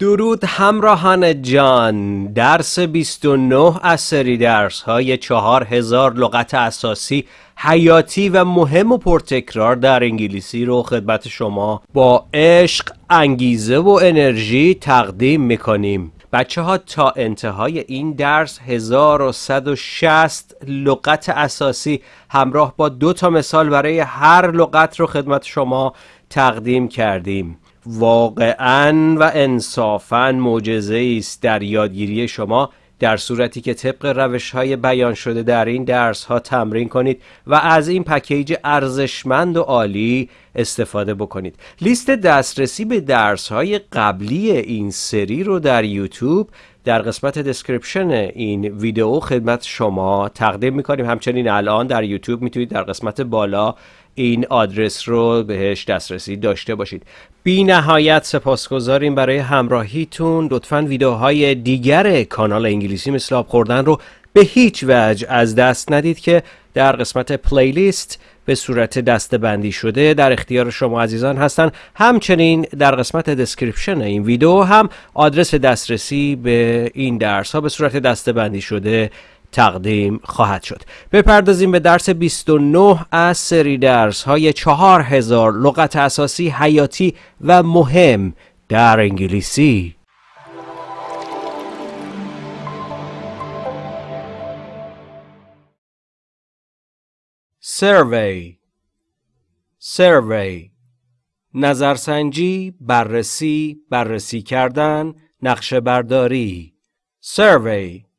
درود همراهان جان. درس 29 از سری درس های 4000 لغت اساسی حیاتی و مهم و پرتکرار در انگلیسی رو خدمت شما با عشق، انگیزه و انرژی تقدیم می‌کنیم. بچه ها تا انتهای این درس 1160 لغت اساسی همراه با دو تا مثال برای هر لغت رو خدمت شما تقدیم کردیم. واقعا و انصافا معجزه است در یادگیری شما در صورتی که طبق روش های بیان شده در این درس ها تمرین کنید و از این پکیج ارزشمند و عالی استفاده بکنید. لیست دسترسی به درس های قبلی این سری رو در یوتیوب در قسمت دسکریپشن این ویدیو خدمت شما تقدیم می‌کنیم. همچنین الان در یوتیوب می‌تونید در قسمت بالا این آدرس رو بهش دسترسی داشته باشید. بی نهایت سپاسگزاریم برای همراهیتون. لطفا ویدیوهای دیگر کانال انگلیسی مثل آب خوردن رو به هیچ وجه از دست ندید که در قسمت پلیلیست به صورت دسته بندی شده در اختیار شما عزیزان هستن. همچنین در قسمت دسکریپشن این ویدیو هم آدرس دسترسی به این درس ها به صورت دسته بندی شده تقدیم خواهد شد. بپردازیم به درس 29 از سری درس های 4000 لغت اساسی حیاتی و مهم در انگلیسی. survey survey نظرسنجی بررسی بررسی کردن نقشه برداری survey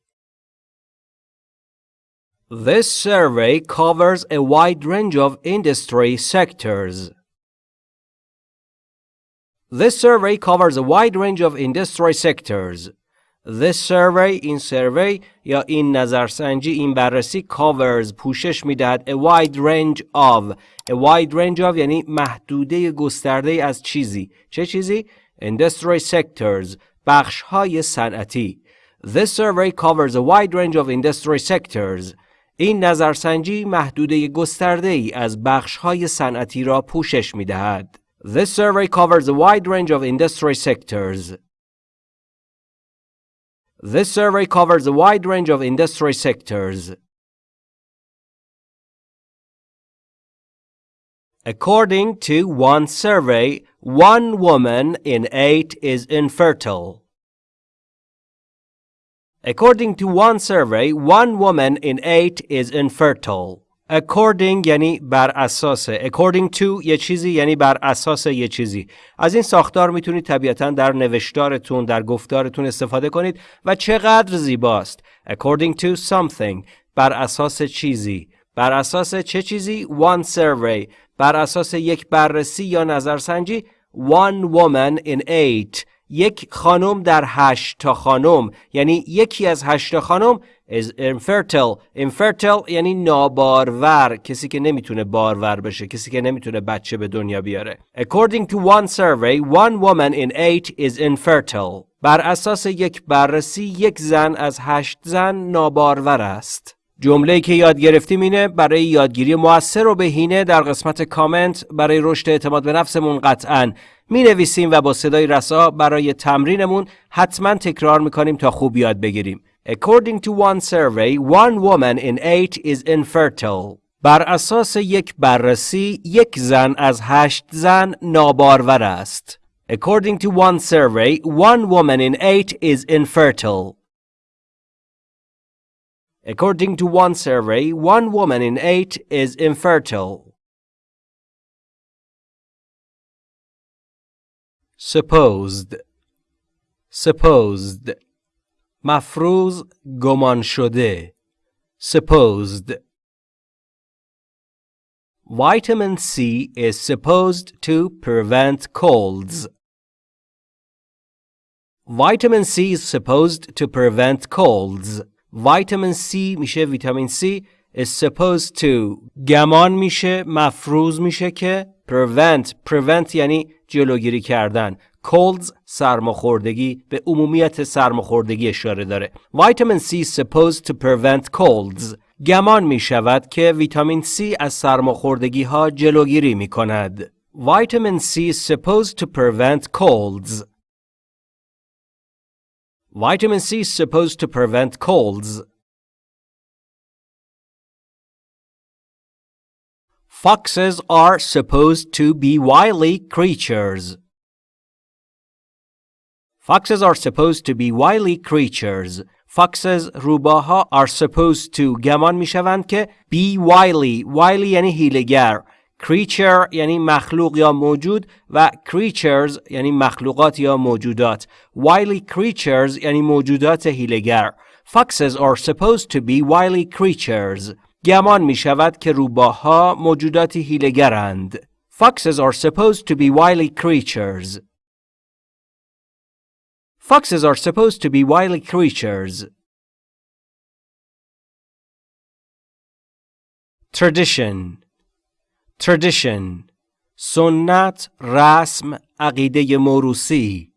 This survey covers a wide range of industry sectors. This survey covers a wide range of industry sectors. This survey این survey یا این نظرسنجی این بررسی covers پوشش میدهد a wide range of a wide range of یعنی محدوده گسترده از چیزی چه چیزی industry sectors بخش های صنعتی This survey covers a wide range of industry sectors این نظرسنجی محدوده گسترده ای از بخش های صنعتی را پوشش می دهد. This survey covers a wide range of industry sectors. This survey covers a wide range of industry sectors. According to one survey, one woman in eight is infertile. According to one survey, one woman in eight is infertile. According یعنی بر اساس according to یه چیزی یعنی بر اساس یه چیزی از این ساختار می‌تونید طبیعتا در نوشتارتون در گفتارتون استفاده کنید و چقدر زیباست. According to something بر اساس چیزی. بر اساس چه چیزی؟ One survey. بر اساس یک بررسی یا نظرسنجی one woman in eight یک خانم در هشت تا خانم. یعنی یکی از هشت خانم is infertile. Infertile یعنی نابارور کسی که نمی‌تونه بارور بشه کسی که نمی‌تونه بچه به دنیا بیاره. According to one survey one woman in eight is infertile. بر اساس یک بررسی یک زن از هشت زن نابارور است. جمله که یاد گرفتیم اینه برای یادگیری موثر و بهینه در قسمت کامنت برای رشد اعتماد به نفسمون قطعا می نویسیم و با صدای رسا برای تمرینمون حتما تکرار می‌کنیم تا خوب یاد بگیریم. According to one survey, one woman in eight is infertile. بر اساس یک بررسی، یک زن از هشت زن نابارور است. According to one survey, one woman in eight is infertile. According to one survey, one woman in eight is infertile. supposed supposed مفروض گمان شده supposed Vitamin C is supposed to prevent colds. Vitamin C is supposed to prevent colds. Vitamin C میشه ویتامین C. Is supposed to گمان میشه مفروض میشه که prevent prevent یعنی جلوگیری کردن. Colds سرماخوردگی به عمومیت سرماخوردگی اشاره داره. Vitamin C supposed to prevent colds. گمان می شود که ویتامین C از سرماخوردگی ها جلوگیری می کند vitamin C supposed to prevent colds. Vitamin C is supposed to prevent colds. Foxes are supposed to be wily creatures. Foxes are supposed to be wily creatures. Foxes روباها are supposed to گمان می شوند که be wily wily یعنی هیلگر Creature یعنی مخلوق یا موجود و creatures یعنی مخلوقات یا موجودات wily creatures یعنی موجودات هیلگر Foxes are supposed to be wily creatures گمان می شود که روباها موجوداتی هیلگرند Foxes are supposed to be wily creatures Foxes are supposed to be wily creatures. Tradition Tradition سنت رسم عقیده موروسی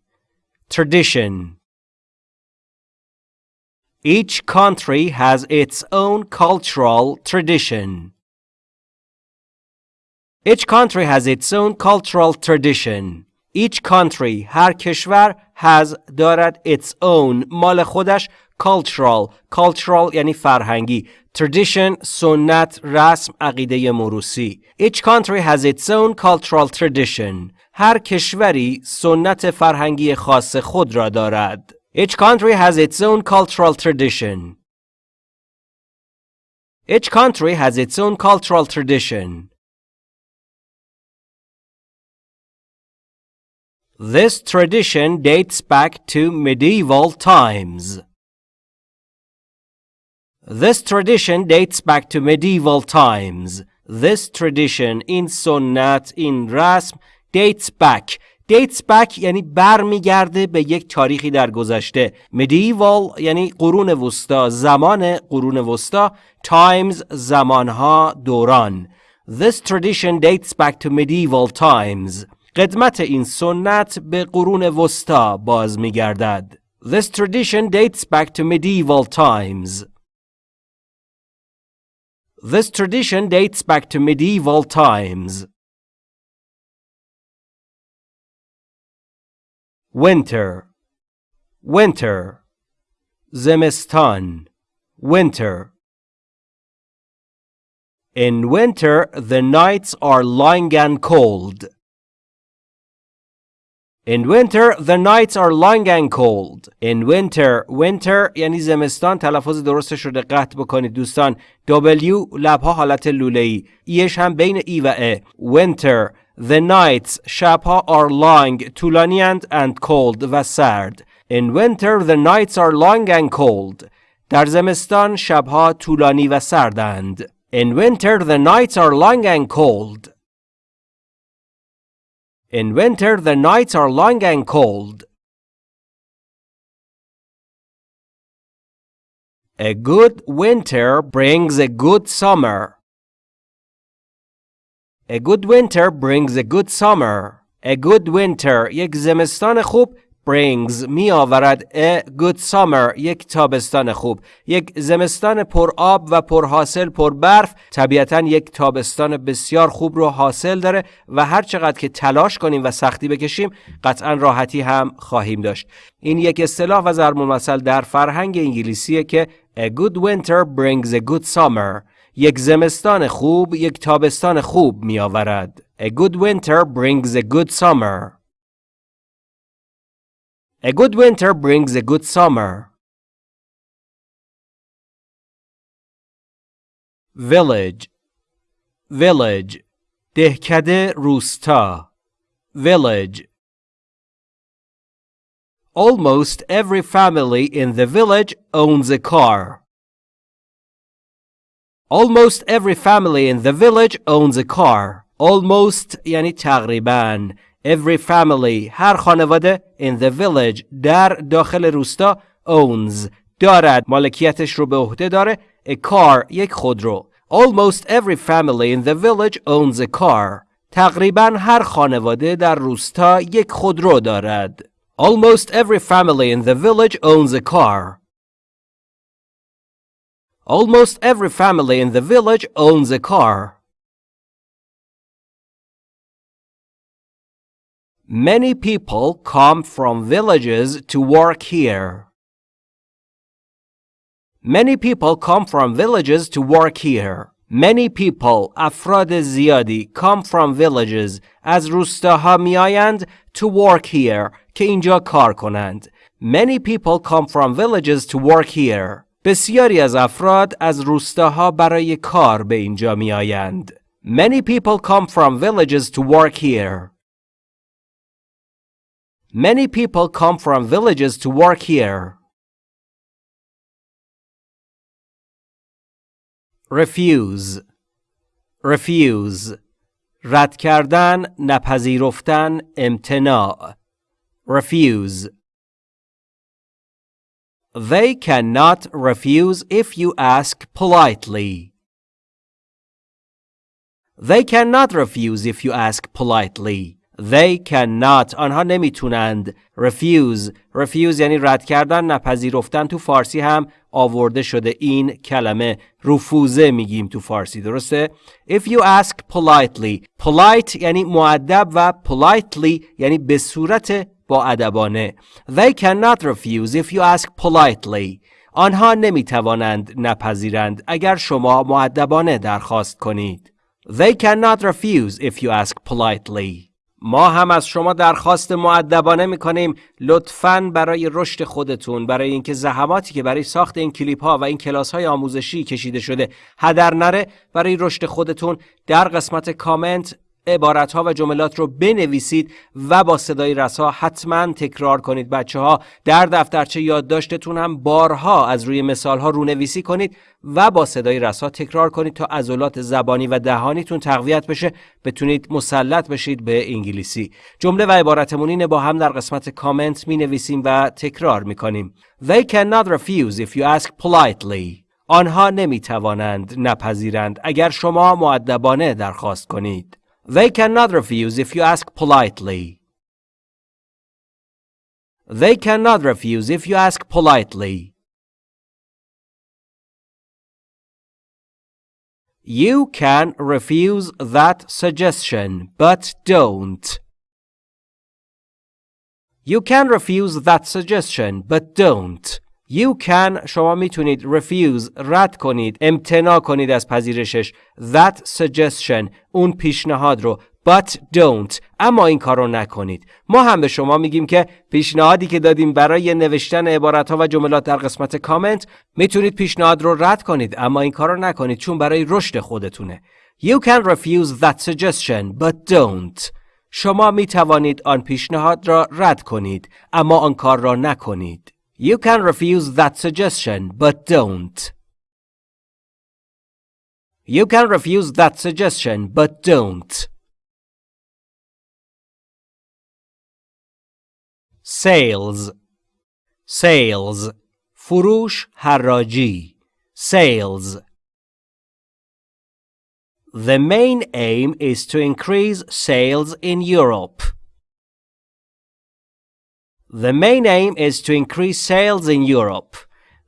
Tradition Each country has its own cultural tradition. Each country has its own cultural tradition. Each country هر کشور has دارد its own مال خودش cultural cultural یعنی فرهنگی tradition سنت رسم عقیده موروسی Each country has its own cultural tradition هر کشوری سنت فرهنگی خاص خود را دارد Each country has its own cultural tradition Each country has its own cultural tradition This tradition dates back to medieval times. This tradition dates back to medieval times. This tradition in sunnat in rasm dates back dates back یعنی برمیگرده به یک تاریخی در گذشته medieval یعنی قرون وسطا زمان قرون وسطا times زمانها دوران This tradition dates back to medieval times قدمت این سنت به قرون وسطا باز می گردد. This tradition dates back to medieval times. This tradition dates back to medieval times. Winter Winter Zemestan Winter In winter, the nights are long and cold. In winter, the nights are long and cold. In winter, winter یعنی زمستان تلفظ درستش رو دقت بکنید دوستان. W لبها حالت لوله ای. ایش هم بین ای و ا. Winter The nights شبها are long طولانی and cold و سرد. In winter the nights are long and cold. در زمستان شبها طولانی و سردند. In winter the nights are long and cold. In winter, the nights are long and cold. A good winter brings a good summer. A good winter brings a good summer. A good winter یک زمستان خوب brings می آورد a good summer یک تابستان خوب یک زمستان پر آب و پر حاصل پر برف طبیعتا یک تابستان بسیار خوب رو حاصل داره و هر چقدر که تلاش کنیم و سختی بکشیم قطعا راحتی هم خواهیم داشت. این یک اصطلاح و ضرب المثل در فرهنگ انگلیسیه که a good winter brings a good summer. یک زمستان خوب یک تابستان خوب می آورد a good winter brings a good summer. A good winter brings a good summer. Village Village دهکده روستا Village Almost every family in the village owns a car. Almost every family in the village owns a car. Almost یعنی تقریباً Every family هر خانواده in the village در داخل روستا owns دارد مالکیتش رو به عهده داره a car یک خودرو Almost every family in the village owns a car تقریبا هر خانواده در روستا یک خودرو دارد Almost every family in the village owns a car Almost every family in the village owns a car Many people come from villages to work here. Many people come from villages to work here. Many people افراد زیادی come from villages از روستاها میآیند to work here که اینجا کار کنند. Many people come from villages to work here. بسیاری از افراد از روستاها برای کار به اینجا می آیند. Many people come from villages to work here. Many people come from villages to work here. refuse refuse رد کردن نپذیرفتن امتناع refuse They cannot refuse if you ask politely. They cannot refuse if you ask politely. They cannot. آنها نمی‌تونند. Refuse. Refuse یعنی رد کردن نپذیرفتن. تو فارسی هم آورده شده این کلمه. رفوزه میگیم تو فارسی. درسته؟ If you ask politely. Polite یعنی معدب و politely یعنی به صورت با ادبانه. They cannot refuse if you ask politely. آنها نمی‌توانند نپذیرند. اگر شما معدبانه درخواست کنید. They cannot refuse if you ask politely. ما هم از شما درخواست معدبانه می‌کنیم لطفا برای رشد خودتون برای اینکه زحماتی که برای ساخت این کلیپ ها و این کلاس های آموزشی کشیده شده هدر نره برای رشد خودتون در قسمت کامنت عبارت ها و جملات رو بنویسید و با صدای رسا حتما تکرار کنید. بچه ها در دفترچه یادداشتتون هم بارها از روی مثال ها رونویسی کنید و با صدای رسا تکرار کنید تا عضلات زبانی و دهانیتون تقویت بشه. بتونید مسلط بشید به انگلیسی. جمله و عبارتمون اینه با هم در قسمت کامنت می نویسیم و تکرار می کنیم They cannot refuse if you ask politely. آنها نمی توانند نپذیرند. اگر شما معدبانه درخواست کنید. They cannot refuse if you ask politely. They cannot refuse if you ask politely. You can refuse that suggestion, but don't. You can refuse that suggestion, but don't. You can شما می‌تونید refuse رد کنید امتناع کنید از پذیرشش. That suggestion اون پیشنهاد رو. But don't اما این کار رو نکنید. ما هم به شما میگیم که پیشنهادی که دادیم برای نوشتن عبارت ها و جملات در قسمت کامنت می‌تونید پیشنهاد رو رد کنید اما این کار رو نکنید چون برای رشد خودتونه. You can refuse that suggestion but don't. شما می توانید آن پیشنهاد را رد کنید اما آن کار را نکنید. You can refuse that suggestion, but don't. You can refuse that suggestion, but don't. Sales Sales فروش حراجی Sales The main aim is to increase sales in Europe. The main aim is to increase sales in Europe.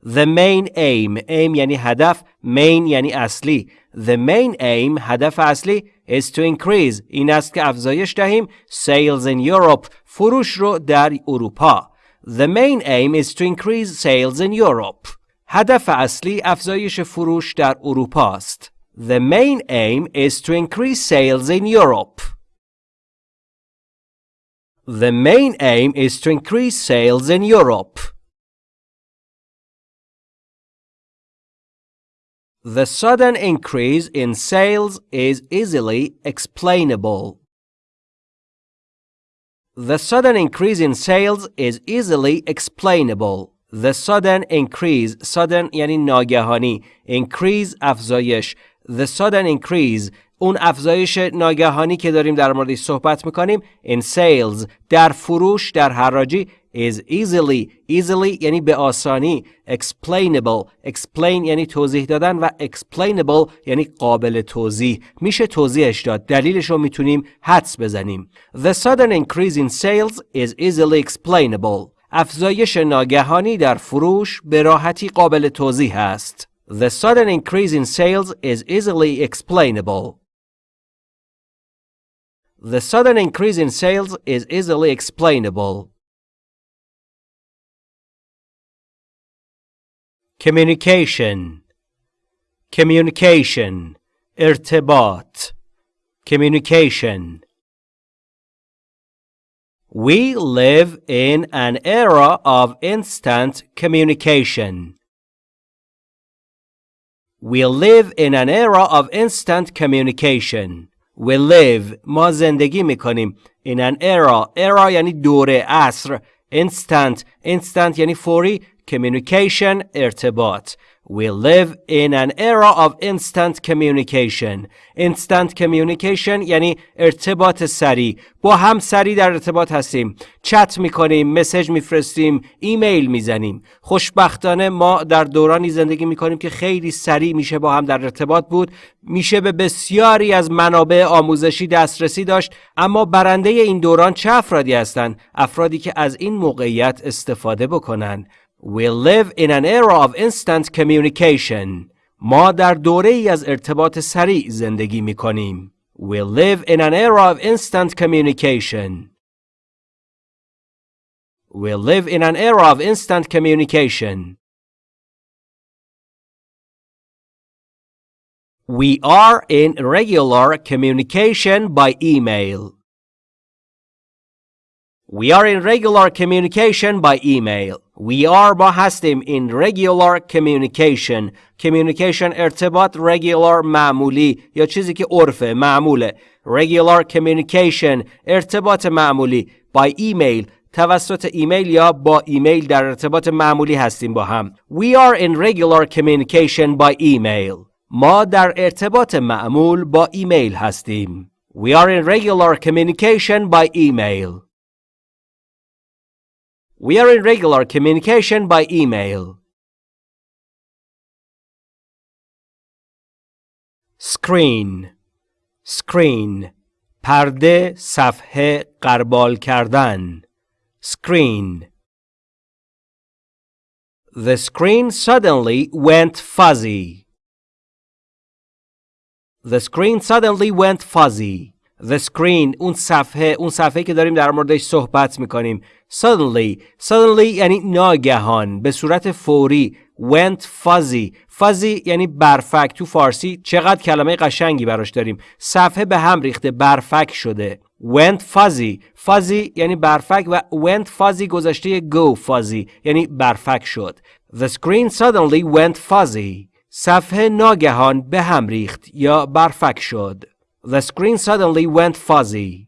The main aim aim یعنی هدف main یعنی اصلی The main aim هدف اصلی is to increase این است که افزایش دهیم sales in Europe فروش رو در اروپا The main aim is to increase sales in Europe هدف اصلی افزایش فروش در اروپا است The main aim is to increase sales in Europe The main aim is to increase sales in Europe. The sudden increase in sales is easily explainable. The sudden increase in sales is easily explainable. The sudden increase sudden یعنی ناگهانی increase افزایش The sudden increase اون افزایش ناگهانی که داریم در موردش صحبت می‌کنیم. In sales در فروش در حراجی is easily easily یعنی به آسانی explainable explain یعنی توضیح دادن و explainable یعنی قابل توضیح. میشه توضیحش داد. دلیلش رو می‌تونیم حدس بزنیم. The sudden increase in sales is easily explainable. افزایش ناگهانی در فروش به راحتی قابل توضیح است. The sudden increase in sales is easily explainable. The sudden increase in sales is easily explainable. communication communication ارتباط communication We live in an era of instant communication. We live in an era of instant communication. We live ما زندگی میکنیم in an era era یعنی دوره عصر instant instant یعنی فوری communication ارتباط We live in an era of instant communication. Instant communication یعنی ارتباط سریع. با هم سریع در ارتباط هستیم. چت می‌کنیم، مسج میفرستیم، ایمیل می‌زنیم. خوشبختانه ما در دورانی زندگی می‌کنیم که خیلی سریع میشه با هم در ارتباط بود. میشه به بسیاری از منابع آموزشی دسترسی داشت. اما برنده این دوران چه افرادی هستند؟ افرادی که از این موقعیت استفاده بکنن. We live in an era of instant communication. ما در دوره ای از ارتباط سریع زندگی می کنیم. We live in an era of instant communication. We live in an era of instant communication. We are in regular communication by email. We are in regular communication by email. We are با هستیم in regular communication. Communication ارتباط regular معمولی یا چیزی که عرفه معموله. Regular communication ارتباط معمولی by email توسط ایمیل یا با ایمیل در ارتباط معمولی هستیم با هم. We are in regular communication by email. ما در ارتباط معمول با ایمیل هستیم. We are in regular communication by email. We are in regular communication by email. Screen Screen پرده صفحه قربال کردن Screen The screen suddenly went fuzzy. The screen suddenly went fuzzy. The screen اون صفحه اون صفحه که داریم در موردش صحبت میکنیم suddenly suddenly یعنی ناگهان به صورت فوری went fuzzy. Fuzzy یعنی برفک. تو فارسی چقدر کلمه قشنگی براش داریم. صفحه به هم ریخته برفک شده. went fuzzy. Fuzzy یعنی برفک و went fuzzy گذشته go fuzzy یعنی برفک شد. The screen suddenly went fuzzy. صفحه ناگهان به هم ریخت یا برفک شد. The screen suddenly went fuzzy.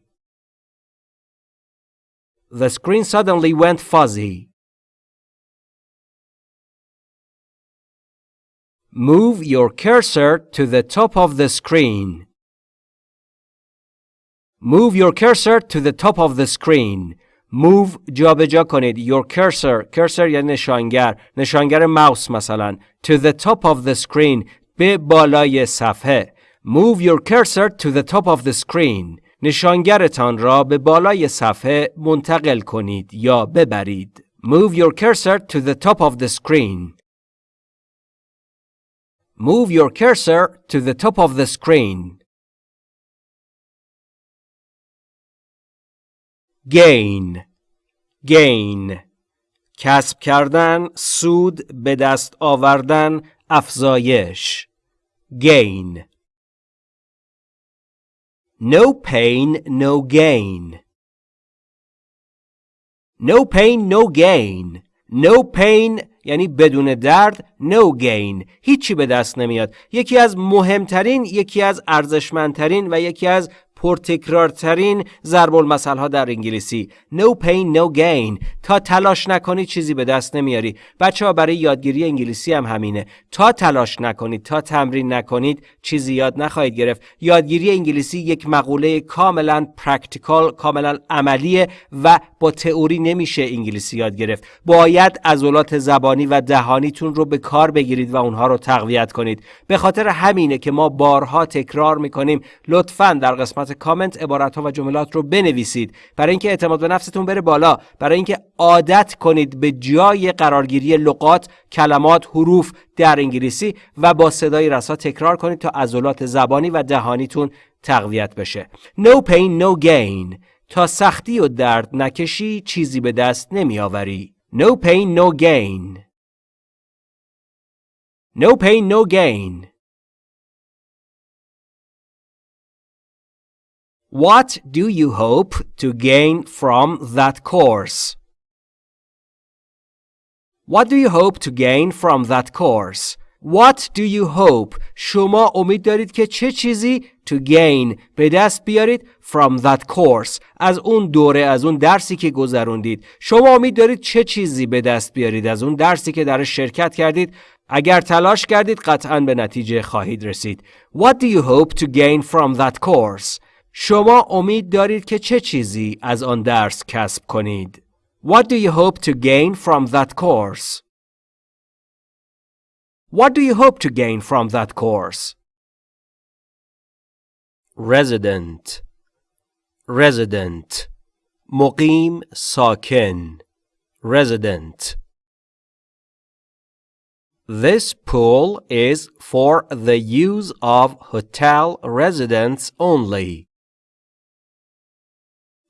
The screen suddenly went fuzzy. Move your cursor to the top of the screen. Move your cursor to the top of the screen. Move جابجا کنید your cursor cursor یعنی نشانگر نشانگر ماوس مثلا to the top of the screen به بالای صفحه Move your cursor to the top of the screen. نشانگرتان را به بالای صفحه منتقل کنید یا ببرید. Move your cursor to the top of the screen. Move your cursor to the top of the screen. Gain Gain کسب کردن، سود، به دست آوردن، افزایش. Gain No pain, no gain. No pain, no gain. No pain یعنی بدون درد no gain هیچی به دست نمیاد یکی از مهمترین یکی از ارزشمندترین و یکی از پرتکرارترین ضرب المثل ها در انگلیسی. No pain no gain. تا تلاش نکنی چیزی به دست نمیاری. بچه ها برای یادگیری انگلیسی هم همینه. تا تلاش نکنید تا تمرین نکنید چیزی یاد نخواهید گرفت. یادگیری انگلیسی یک مقوله کاملا پرکتیکال کاملا عملیه و با تئوری نمیشه انگلیسی یاد گرفت. باید عضلات زبانی و دهانیتون رو به کار بگیرید و اونها رو تقویت کنید. به خاطر همینه که ما بارها تکرار می‌کنیم. لطفا در قسمت قسمت کامنت عبارت ها و جملات رو بنویسید. برای اینکه اعتماد به نفستون بره بالا. برای اینکه عادت کنید به جای قرارگیری لغات کلمات حروف در انگلیسی و با صدای رسا تکرار کنید تا عضلات زبانی و دهانیتون تقویت بشه. No pain no gain. تا سختی و درد نکشی چیزی به دست نمیآوری. No pain no gain. No pain, no gain. What do you hope to gain from that course? What do you hope to gain from that course? What do you hope? شما امید دارید که چه چیزی to gain به دست بیارید from that course از اون دوره از اون درسی که گذروندید شما امید دارید چه چیزی به دست بیارید از اون درسی که در شرکت کردید اگر تلاش کردید قطعا به نتیجه خواهید رسید What do you hope to gain from that course شما امید دارید که چه چیزی از آن درس کسب کنید What do you hope to gain from that course What do you hope to gain from that course? Resident Resident مقیم ساکن Resident This pool is for the use of hotel residents only.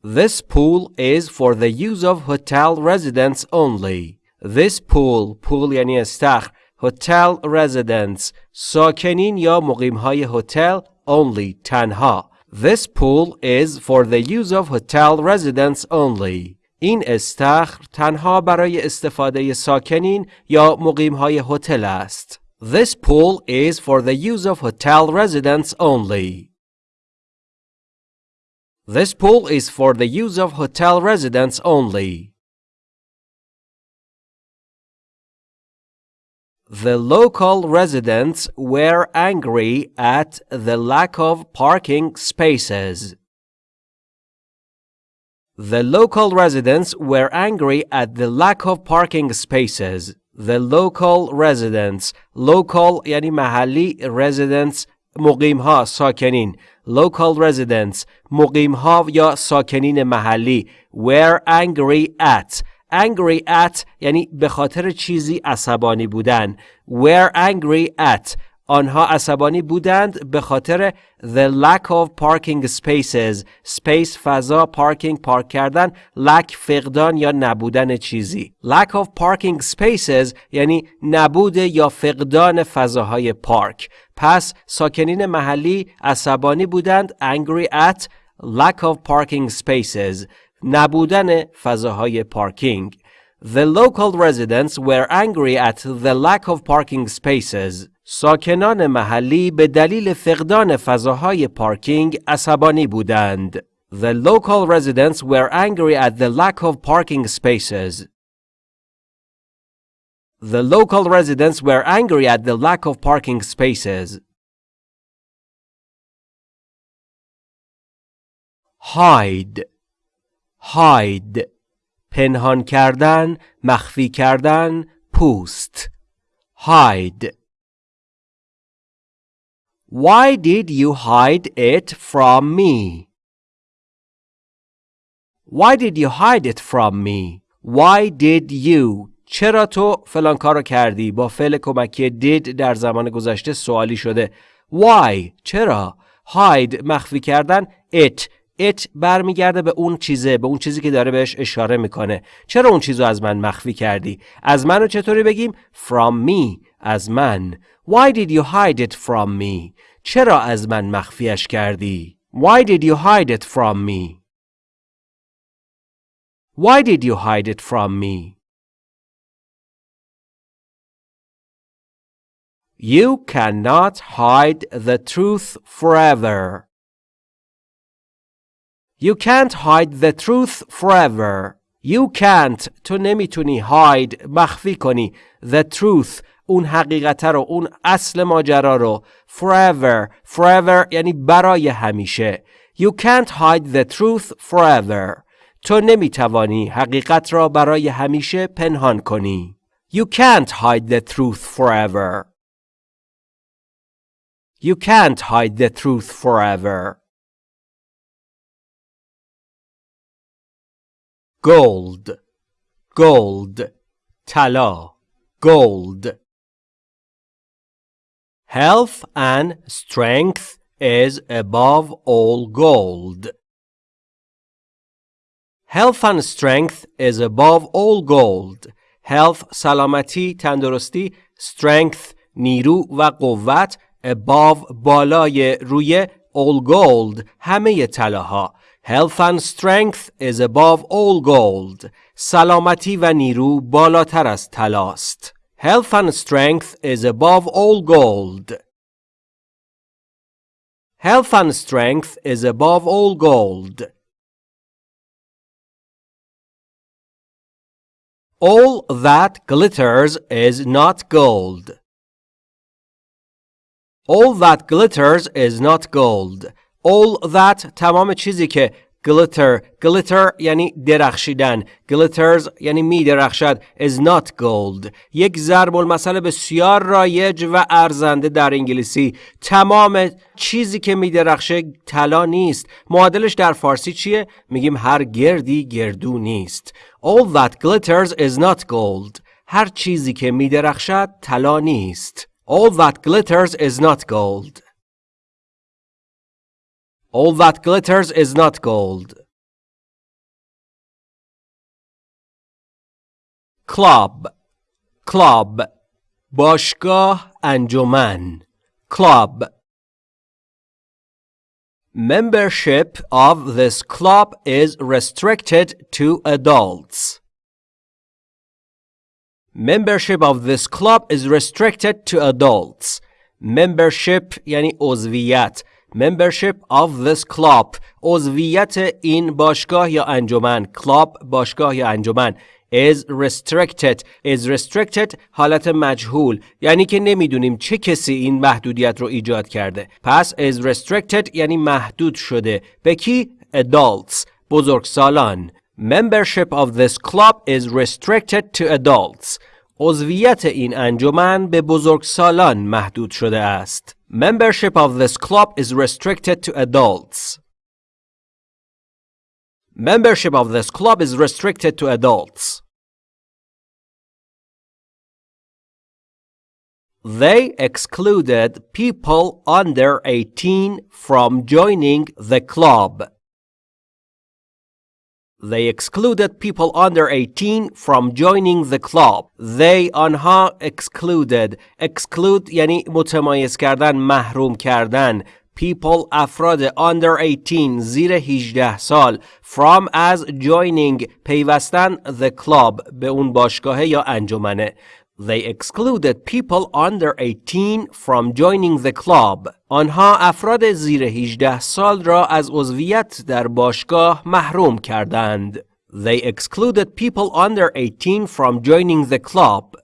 This pool is for the use of hotel residents only. This pool, pool یعنی استخر hotel residents ساکنین یا مقیم های هتل only تنها This pool is for the use of hotel residents only این استخر تنها برای استفاده ساکنین یا مقیم های هتل است This pool is for the use of hotel residents only This pool is for the use of hotel residents only The local residents were angry at the lack of parking spaces. The local residents were angry at the lack of parking spaces. The local residents local یعنی محلی residents مقیم ها ساکنین. Local residents مقیم ها یا ساکنین محلی. Were angry at. Angry at یعنی به خاطر چیزی عصبانی بودن. Were angry at. آنها عصبانی بودند به خاطر the lack of parking spaces space فضا parking پارک کردن lack فقدان یا نبودن چیزی lack of parking spaces یعنی نبود یا فقدان فضاهای پارک پس ساکنین محلی عصبانی بودند angry at lack of parking spaces نبودن فضاهای پارکینگ The local residents were angry at the lack of parking spaces. ساکنان محلی به دلیل فقدان فضاهای پارکینگ عصبانی بودند. The local residents were angry at the lack of parking spaces. The local residents were angry at the lack of parking spaces. Hide hide پنهان کردن مخفی کردن پوست hide Why did you hide it from me? Why did you hide it from me? Why did you? چرا تو فلان کارو کردی؟ با فعل کمکی did در زمان گذشته سوالی شده. Why? چرا؟ Hide مخفی کردن it. It برمیگرده به اون چیزه به اون چیزی که داره بهش اشاره می‌کنه. چرا اون چیزو از من مخفی کردی؟ از منو چطوری بگیم؟ From me از من. why did you hide it from me چرا از من مخفیش کردی why did you hide it from me why did you hide it from me You cannot hide the truth forever. You can't hide the truth forever. You can't تو نمیتونی hide مخفی کنی the truth اون حقیقت رو اون اصل ماجرا رو forever forever یعنی برای همیشه You can't hide the truth forever تو نمی‌توانی حقیقت را برای همیشه پنهان کنی You can't hide the truth forever You can't hide the truth forever gold gold طلا gold health and strength is above all gold health and strength is above all gold health سلامتی تندرستی strength نیرو و قوت above بالای روی all gold همه طلاها Health and strength is above all gold. سلامتی و نیرو بالاتر از طلاست. Health and strength is above all gold. Health and strength is above all gold. All that glitters is not gold. All that glitters is not gold. All that تمام چیزی که glitter. Glitter یعنی درخشیدن. Glitters یعنی می درخشد. Is not gold. یک ضرب المثل بسیار رایج و ارزنده در انگلیسی. تمام چیزی که می درخشه طلا نیست. معادلش در فارسی چیه؟ میگیم هر گردی گردو نیست. All that glitters is not gold. هر چیزی که می درخشد طلا نیست. All that glitters is not gold. All that glitters is not gold. Club Club باشگاه انجمن Club Membership of this club is restricted to adults. Membership of this club is restricted to adults. Membership یعنی عضویت membership of this club. عضویت این باشگاه یا انجمن club باشگاه یا انجمن is restricted. Is restricted حالت مجهول یعنی که نمی‌دونیم چه کسی این محدودیت رو ایجاد کرده پس is restricted یعنی محدود شده به کی adults بزرگسالان membership of this club is restricted to adults. عضویت این انجمن به بزرگسالان محدود شده است Membership of this club is restricted to adults. Membership of this club is restricted to adults. They excluded people under 18 from joining the club. They excluded people under 18 from joining the club. They آنها excluded. Exclude یعنی متمایز کردن، محروم کردن. People افراد under 18 زیر 18 سال from as joining پیوستن the club به اون باشگاه یا انجمنه They excluded people under 18 from joining the club. آنها افراد زیر 18 سال را از عضویت در باشگاه محروم کردند. They excluded people under 18 from joining the club.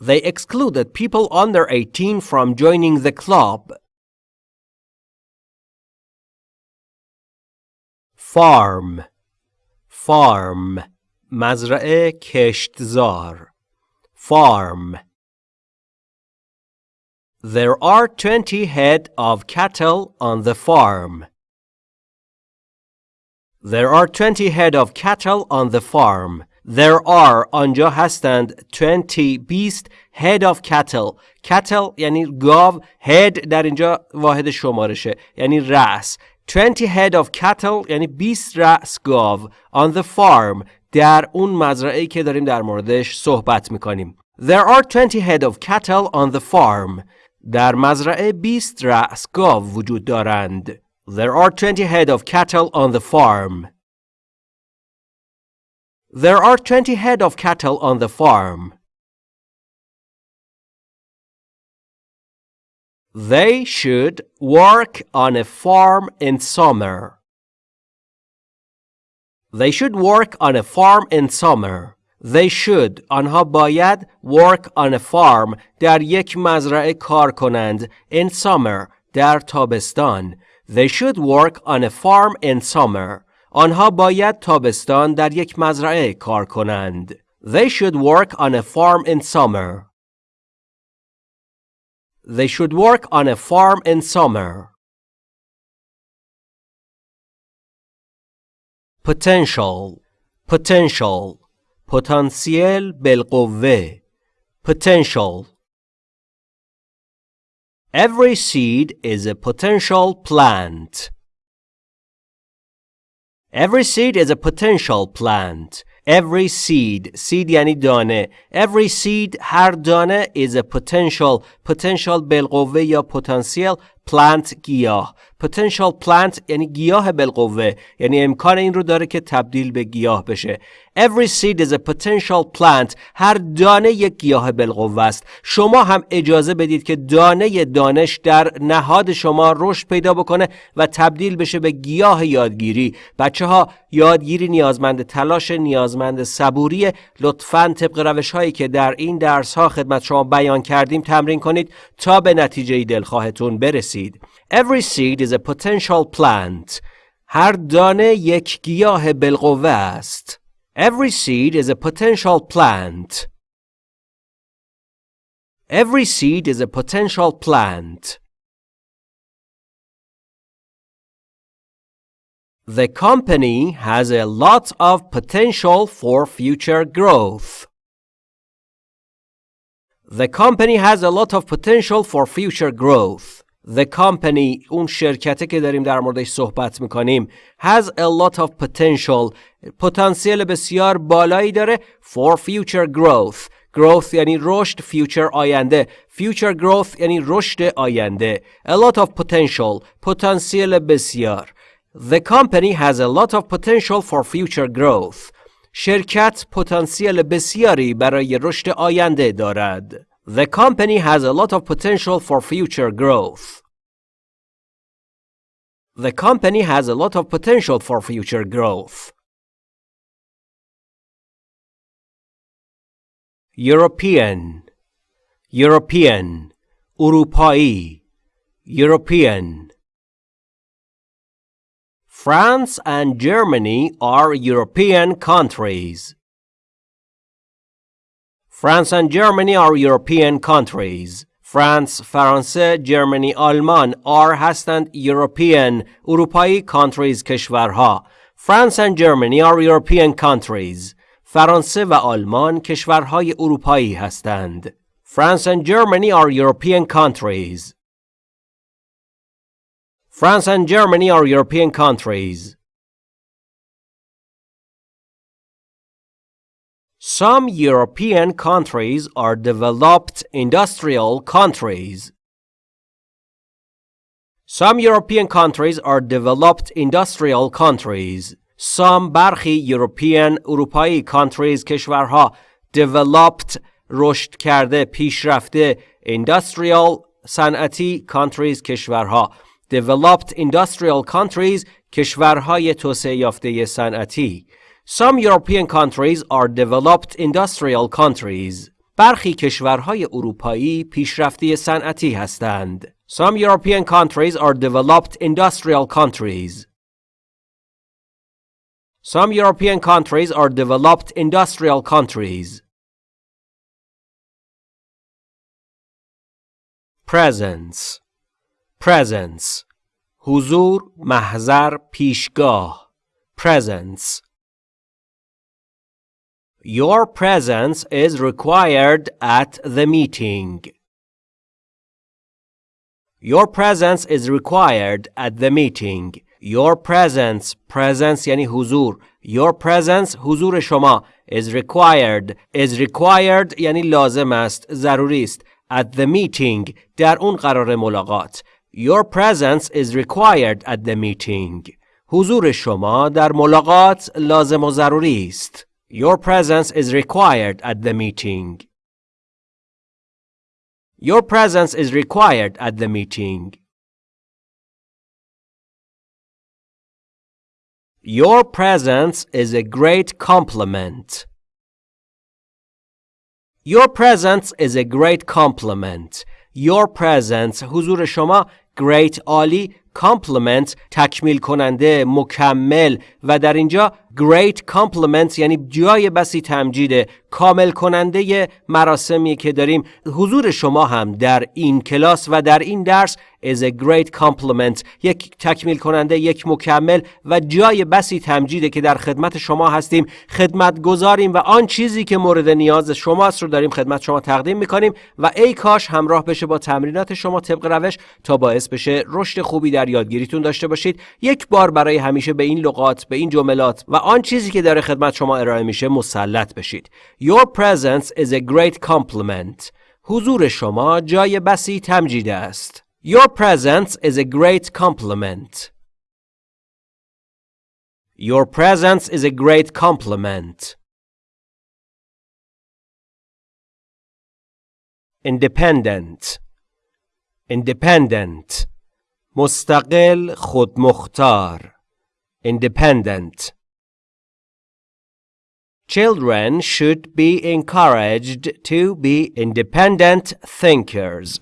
They excluded people under 18 from joining the club. Farm Farm مزرعه کشتزار farm There are 20 head of cattle on the farm. There are 20 head of cattle on the farm. There are آنجا هستند 20 beast head of cattle. cattle یعنی گاو head در اینجا واحد شمارشه یعنی رأس 20 head of cattle یعنی 20 رأس گاو on the farm در اون مزرعه که داریم در موردش صحبت می‌کنیم. There are 20 head of cattle on the farm. در مزرعه 20 رأس گاو وجود دارند. There are 20 head of cattle on the farm. There are 20 head of cattle on the farm. They should work on a farm in summer. They should work on a farm in summer. They should آنها باید work on a farm در یک مزرعه کار کنند in summer در تابستان. They should work on a farm in summer. آنها باید تابستان در یک مزرعه کار کنند. They should work on a farm in summer. They should work on a farm in summer. potential potential پتانسیل بالقوه potential Every seed is a potential plant. Every seed is a potential plant. every seed seed یعنی دانه every seed هر دانه is a potential potential بالقوه یا potential plant گیاه. Potential plant یعنی گیاه بالقوه. یعنی امکان این رو داره که تبدیل به گیاه بشه. Every seed is a potential plant. هر دانه یک گیاه بالقوه است. شما هم اجازه بدید که دانه دانش در نهاد شما رشد پیدا بکنه و تبدیل بشه به گیاه یادگیری. بچه ها یادگیری نیازمند تلاش نیازمند صبوری لطفا طبق روش هایی که در این درس ها خدمت شما بیان کردیم تمرین کنید تا به نتیجه دلخواهتون برسید. Every seed is a potential plant هر دانه یک گیاه بالقوه است Every seed is a potential plant Every seed is a potential plant The company has a lot of potential for future growth. The company has a lot of potential for future growth. The company اون شرکته که داریم در موردش صحبت می‌کنیم has a lot of potential پتانسیل بسیار بالایی داره for future growth growth یعنی رشد future آینده future growth یعنی رشد آینده a lot of potential پتانسیل بسیار The company has a lot of potential for future growth. شرکت پتانسیل بسیاری برای رشد آینده دارد. The company has a lot of potential for future growth. The company has a lot of potential for future growth. European European Urupai European France and Germany are European countries. France and Germany are European countries. France, فرانسه، جرمنی، آلمان are هستند European اروپایی countries کشورها. France and Germany are European countries. فرانسه و آلمان کشورهای اروپایی هستند. France and Germany are European countries. France and Germany are European countries. Some European countries are developed industrial countries. Some European countries are developed industrial countries. Some برخی European اروپایی countries کشورها developed رشد کرده پیشرفته industrial صنعتی countries کشورها developed industrial countries کشورهای توسعه یافته صنعتی Some European countries are developed industrial countries برخی کشورهای اروپایی پیشرفته صنعتی هستند Some European countries are developed industrial countries Some European countries are developed industrial countries Presence presence حضور محضر پیشگاه presence Your presence is required at the meeting. Your presence is required at the meeting. Your presence presence یعنی حضور Your presence حضور شما is required is required یعنی لازم است ضروری است at the meeting در اون قرار ملاقات Your presence is required at the meeting. حضور شما در ملاقات لازم و ضروری است. Your presence is required at the meeting. Your presence is required at the meeting. Your presence is a great compliment. Your presence is a great compliment. Your presence حضور شما great عالی compliment تکمیل کننده مکمل و در اینجا great compliment یعنی جای بسی تمجید کامل کننده مراسمی که داریم. حضور شما هم در این کلاس و در این درس is a great compliment یک تکمیل کننده یک مکمل و جای بسی تمجیده که در خدمت شما هستیم. خدمت گذاریم و آن چیزی که مورد نیاز شماست رو داریم خدمت شما تقدیم می‌کنیم و ای کاش همراه بشه با تمرینات شما طبق روش تا باعث بشه رشد خوبی در یادگیریتون داشته باشید. یک بار برای همیشه به این لغات به این جملات و آن چیزی که داره خدمت شما ارائه میشه مسلط بشید. Your presence is a great compliment. حضور شما جای بسی تمجید است. Your presence is a great compliment. Your presence is a great compliment. Independent Independent مستقل خودمختار Independent Children should be encouraged to be independent thinkers.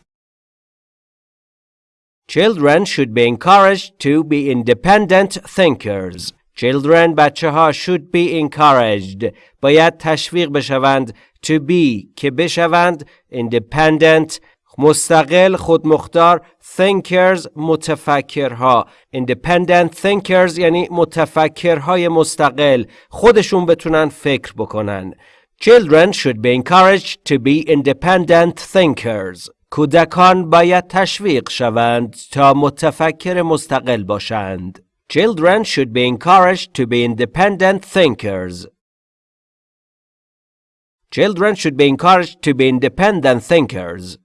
Children should be encouraged to be independent thinkers. Children بچه ها should be encouraged باید تشویق بشوند to be که بشوند independent مستقل خودمختار thinkers متفکرها independent thinkers یعنی متفکرهای مستقل خودشون بتونن فکر بکنن Children should be encouraged to be independent thinkers کودکان باید تشویق شوند تا متفکر مستقل باشند Children should be encouraged to be independent thinkers. Children should be encouraged to be independent thinkers.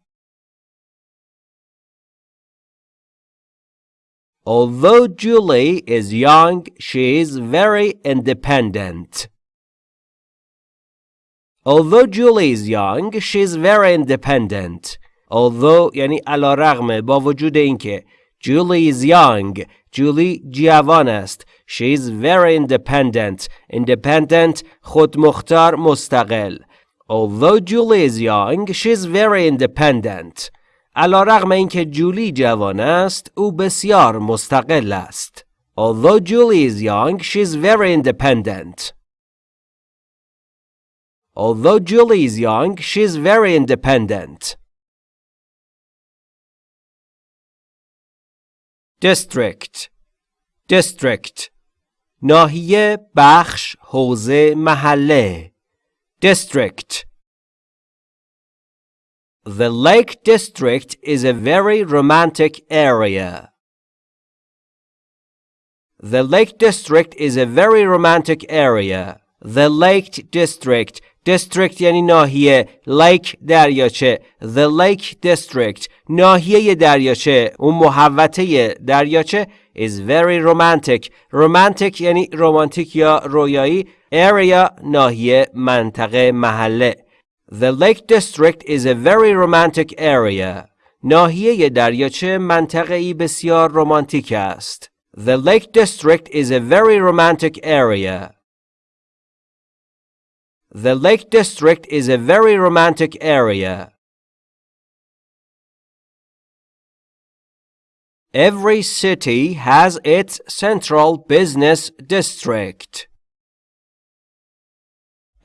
Although Julie is young, she is very independent. Although Julie is young, she is very independent. Although یعنی علا رغم با وجود اینکه Julie is young جولی جوان است. She is very independent. Independent خودمختار مستقل. Although Julie is young, she is very independent. علا رغم اینکه جولی جوان است، او بسیار مستقل است. Although Julie is young, she is very independent. Although Julie is young, she is very independent. district district ناحیه بخش حوزه محله district The Lake District is a very romantic area. The Lake District is a very romantic area. The Lake District district یعنی ناحیه lake دریاچه the lake district ناحیه دریاچه اون محوطه دریاچه is very romantic romantic یعنی رومانتیک یا رویایی area ناحیه منطقه محله the lake district is a very romantic area ناحیه دریاچه منطقه ای بسیار رومانتیک است the lake district is a very romantic area The Lake District is a very romantic area. Every city has its central business district.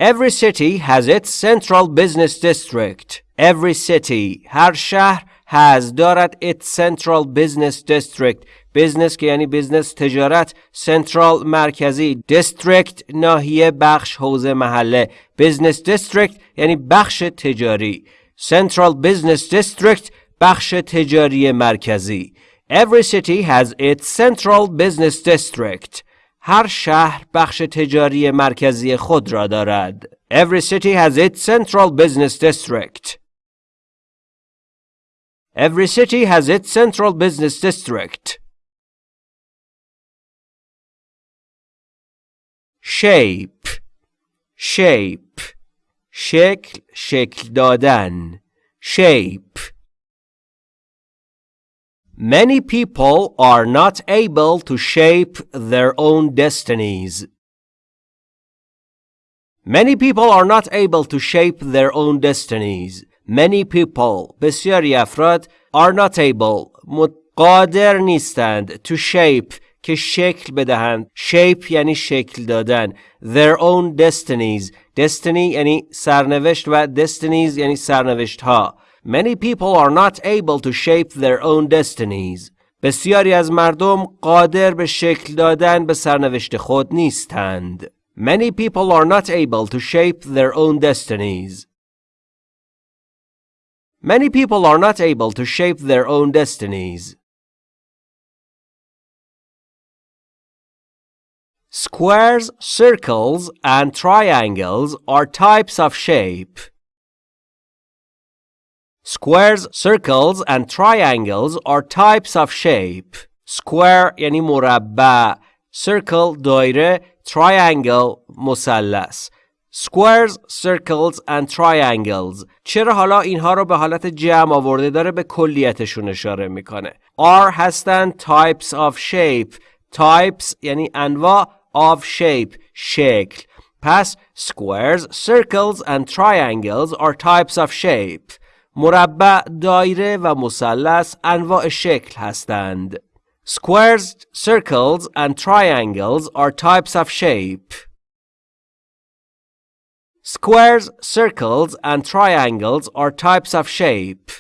Every city has its central business district. Every city, har شهر has دارد its central business district بزنس که یعنی بزنس تجارت سنترال مرکزی دیستریکت ناحیه بخش حوزه محله بزنس دیستریکت یعنی بخش تجاری سنترال بزنس دیستریکت بخش تجاری مرکزی Every city has its central business district. هر شهر بخش تجاری مرکزی خود را دارد. Every city has its central business district. Every city has its central business district. shape shape شکل شکل دادن shape Many people are not able to shape their own destinies. Many people are not able to shape their own destinies. Many people بسیاری افراد are not able قادر نیستند to shape که شکل بدهند shape یعنی شکل دادن their own destinies destiny یعنی سرنوشت و destinies یعنی سرنوشت ها many people are not able to shape their own destinies بسیاری از مردم قادر به شکل دادن به سرنوشت خود نیستند many people are not able to shape their own destinies Many people are not able to shape their own destinies. Squares, circles, and triangles are types of shape. Squares, circles, and triangles are types of shape. Square یعنی مربع circle دایره triangle مثلث squares, circles and triangles چرا حالا اینها رو به حالت جمع آورده داره به کلیتشون اشاره میکنه are هستن types of shape types یعنی انواع of shape شکل پس squares, circles and triangles are types of shape مربع، دایره و مثلث انواع شکل هستند Squares, circles and triangles are types of shape. Squares, circles and triangles are types of shape.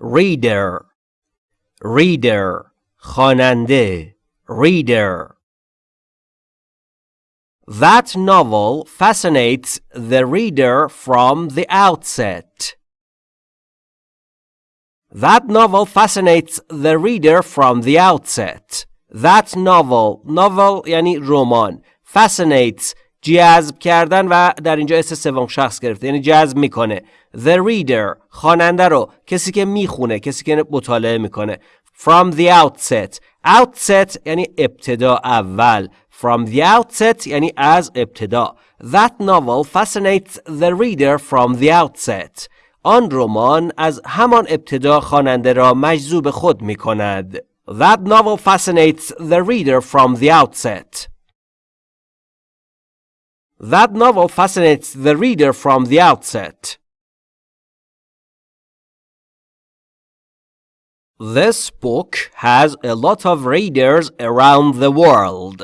Reader Reader خواننده Reader That novel fascinates the reader from the outset. That novel fascinates the reader from the outset. That novel novel یعنی رمان fascinates جذب کردن و در اینجا اس سوم شخص گرفته یعنی جذب میکنه the reader خواننده رو کسی که میخونه کسی که مطالعه میکنه from the outset outset یعنی ابتدا اول from the outset یعنی از ابتدا that novel fascinates the reader from the outset آن رمان از همان ابتدا خواننده را مجذوب خود می کند. That novel fascinates the reader from the outset. That novel fascinates the reader from the outset. This book has a lot of readers around the world.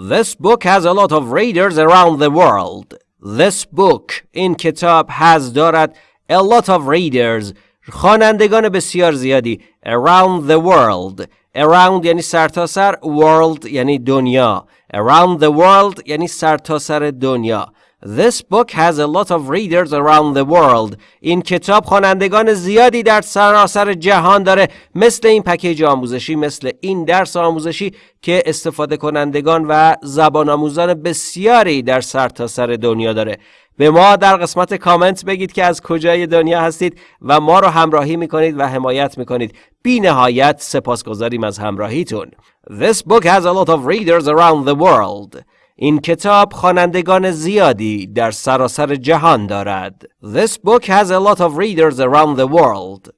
This book has a lot of readers around the world. This book این کتاب has دارد a lot of readers خوانندگان بسیار زیادی around the world around یعنی سرتاسر سر world یعنی دنیا around the world یعنی سرتاسر سر دنیا This book has a lot of readers around the world. این کتاب خوانندگان زیادی در سراسر جهان داره. مثل این پکیج آموزشی مثل این درس آموزشی که استفاده کنندگان و زبان آموزان بسیاری در سرتاسر سر دنیا داره. به ما در قسمت کامنت بگید که از کجای دنیا هستید و ما رو همراهی می‌کنید و حمایت می‌کنید. بی نهایت سپاسگزاریم از همراهیتون. This book has a lot of readers around the world. این کتاب خوانندگان زیادی در سراسر جهان دارد. This book has a lot of readers around the world.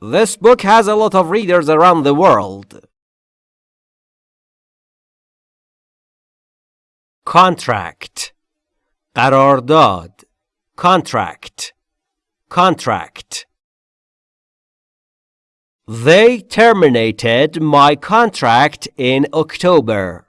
This book has a lot of readers around the world. Contract قرارداد Contract Contract They terminated my contract in October.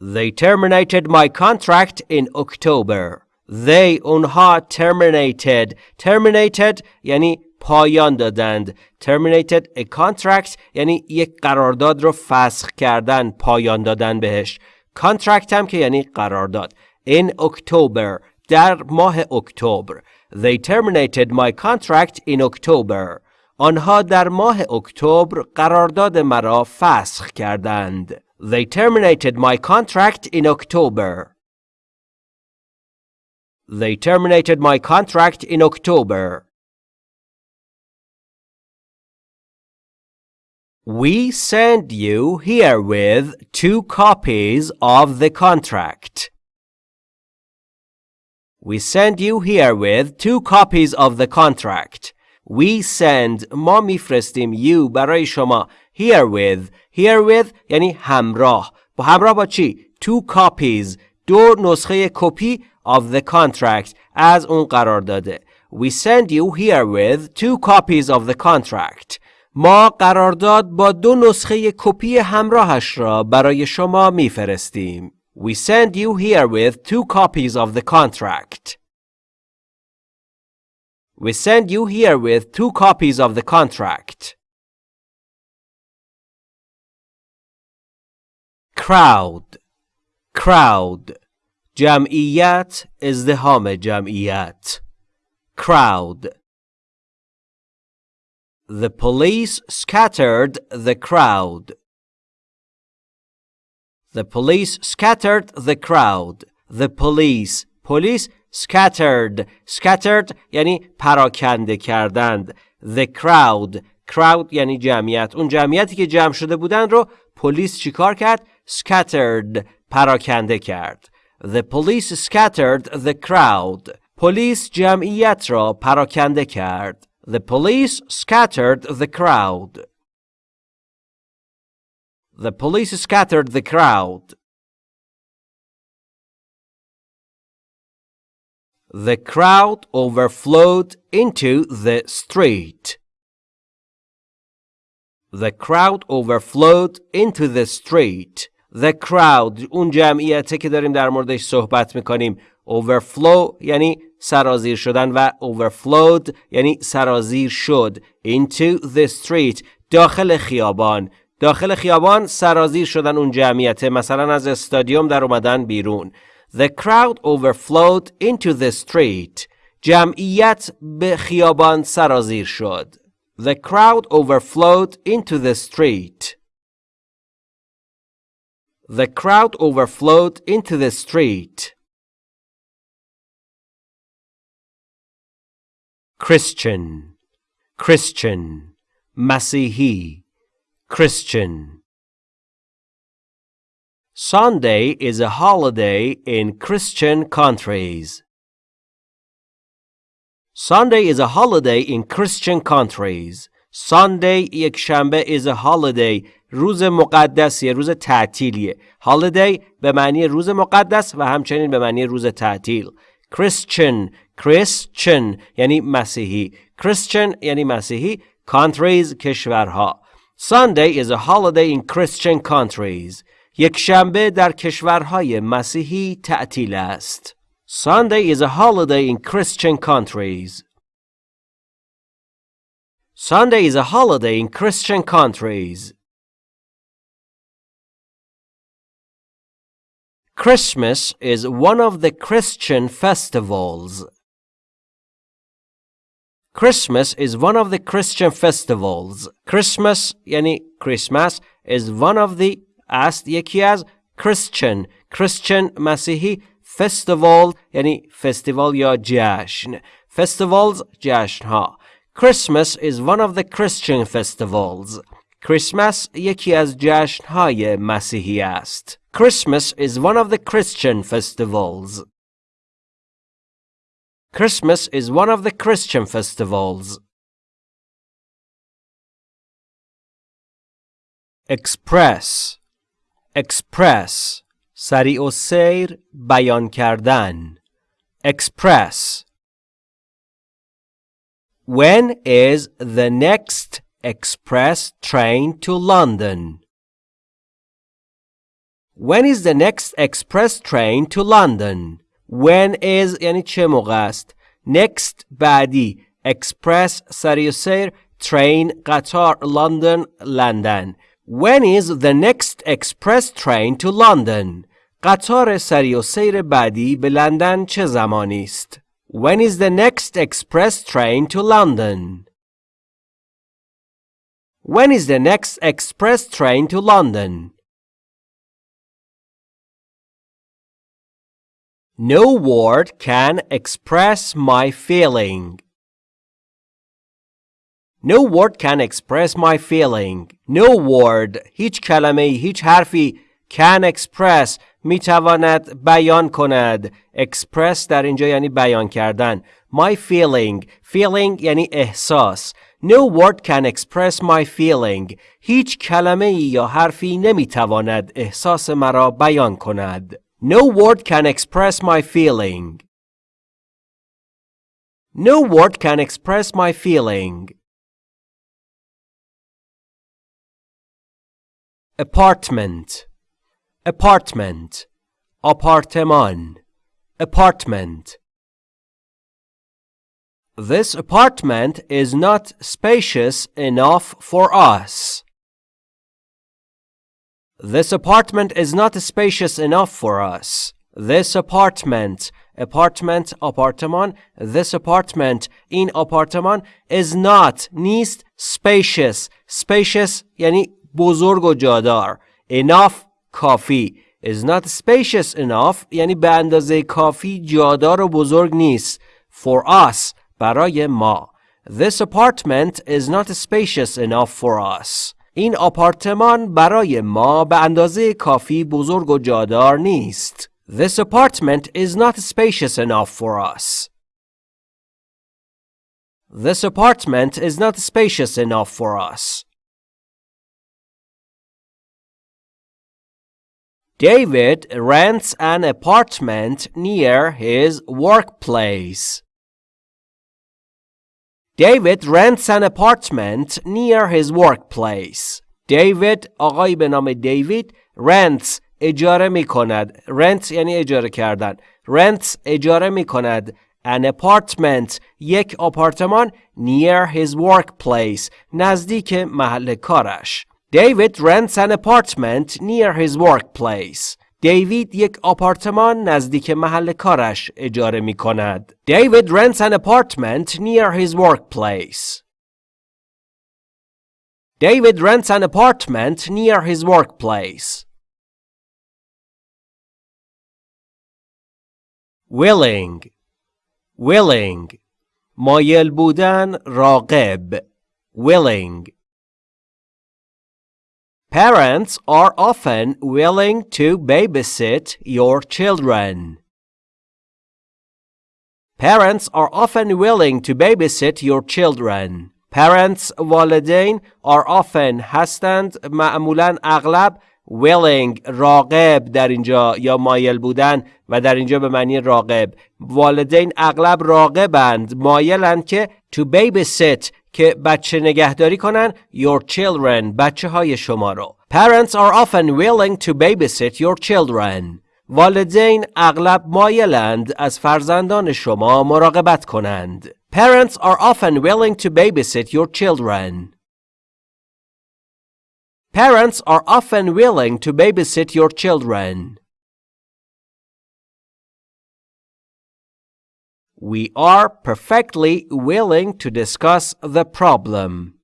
They terminated my contract in October. They اونها terminated terminated یعنی پایان دادند terminated a contract یعنی یک قرارداد رو فسخ کردن پایان دادن بهش contract هم که یعنی قرارداد in October در ماه اکتبر They terminated my contract in October. آنها در ماه اکتبر قرارداد مرا فسخ کردند. They terminated my contract in October. They terminated my contract in October. We send you herewith two copies of the contract. We send you herewith two copies of the contract. We send ما میفرستیم you برای شما herewith herewith یعنی همراه با همراه با چی two copies دو نسخه کپی of the contract از اون قرار داده We send you herewith two copies of the contract ما قرارداد با دو نسخه کپی همراهش را برای شما میفرستیم we send you here with two copies of the contract. We send you here with two copies of the contract. Crowd Crowd Jam'iyat is the home jam'iyat. Crowd The police scattered the crowd. The police scattered the crowd. The police police scattered scattered یعنی پراکنده کردند the crowd crowd یعنی جمعیت اون جمعیتی که جمع شده بودن رو پلیس چیکار کرد scattered پراکنده کرد the police scattered the crowd پلیس جمعیت را پراکنده کرد the police scattered the crowd the police scattered the crowd The crowd overflowed into the street. The crowd overflowed into the street. The crowd اون جمعیته که داریم در موردش صحبت میکنیم overflow یعنی سرازیر شدن و overflowed یعنی سرازیر شد into the street داخل خیابان داخل خیابان سرازیر شدن اون جمعیته مثلا از استادیوم در اومدن بیرون The crowd overflowed into the street. جمعیت به خیابان سرازیر شد. The crowd overflowed into the street. The crowd overflowed into the street. Christian Christian مسیحی Christian Sunday is a holiday in Christian countries. Sunday is a holiday in Christian countries. Sunday یک شنبه is a holiday روز مقدسیه روز تعطیلیه holiday به معنی روز مقدس و همچنین به معنی روز تعطیل Christian Christian یعنی مسیحی Christian یعنی مسیحی countries کشورها Sunday is a holiday in Christian countries یک شنبه در کشورهای مسیحی تعطیل است. Sunday is a holiday in Christian countries. Sunday is a holiday in Christian countries. Christmas is one of the Christian festivals. Christmas is one of the Christian festivals. Christmas یعنی Christmas is one of the است یکی از Christian Christian مسیحی festival یعنی فستیوال یا جشن festivals جشن ها Christmas is one of the Christian festivals Christmas یکی از جشن های مسیحی است Christmas is one of the Christian festivals Christmas is one of the Christian festivals Express express سریع و سیر بیان کردن express When is the next express train to London? When is the next express train to London? When is یعنی چه موقع است؟ Next بعدی express سریع و سیر train قطار London لندن When is the next express train to London? قطار سری و سیر بعدی به لندن چه زمانی است؟ When is the next express train to London? When is the next express train to London? No word can express my feeling. No word can express my feeling. No word هیچ کلمه هیچ حرفی can express میتواند بیان کند express در اینجا یعنی بیان کردن my feeling feeling یعنی احساس No word can express my feeling هیچ کلمه یا حرفی نمیتواند احساس مرا بیان کند No word can express my feeling. No word can express my feeling. Apartment Apartment Appartement Apartment This apartment is not spacious enough for us. This apartment is not spacious enough for us. this apartment apartment آپارتمان this apartment این آپارتمان is not نیست spacious spacious یعنی بزرگ و جادار enough کافی is not spacious enough یعنی به اندازه کافی جادار و بزرگ نیست for us برای ما This apartment is not spacious enough for us. این آپارتمان برای ما به اندازه کافی بزرگ و جادار نیست. This apartment is not spacious enough for us. This apartment is not spacious enough for us. David rents an apartment near his workplace. David rents an apartment near his workplace. David آقایی به نام دیوید rents اجاره می کند rent یعنی اجاره کردن rents اجاره می کند an apartment یک آپارتمان near his workplace نزدیک محل کارش David rents an apartment near his workplace دیوید یک آپارتمان نزدیک محل کارش اجاره می کند. David rents an apartment near his workplace. David rents an apartment near his workplace. willing willing مایل بودن راقب willing Parents are often willing to babysit your children. Parents are often willing to babysit your children. Parents والدین are often هستند معمولا اغلب willing راقب در اینجا یا مایل بودن و در اینجا به معنی راقب والدین اغلب راقبند مایلند که to babysit که بچه نگهداری کنن your children بچه های شما رو Parents are often willing to babysit your children والدین اغلب مایلند از فرزندان شما مراقبت کنند Parents are often willing to babysit your children Parents are often willing to babysit your children. We are perfectly willing to discuss the problem.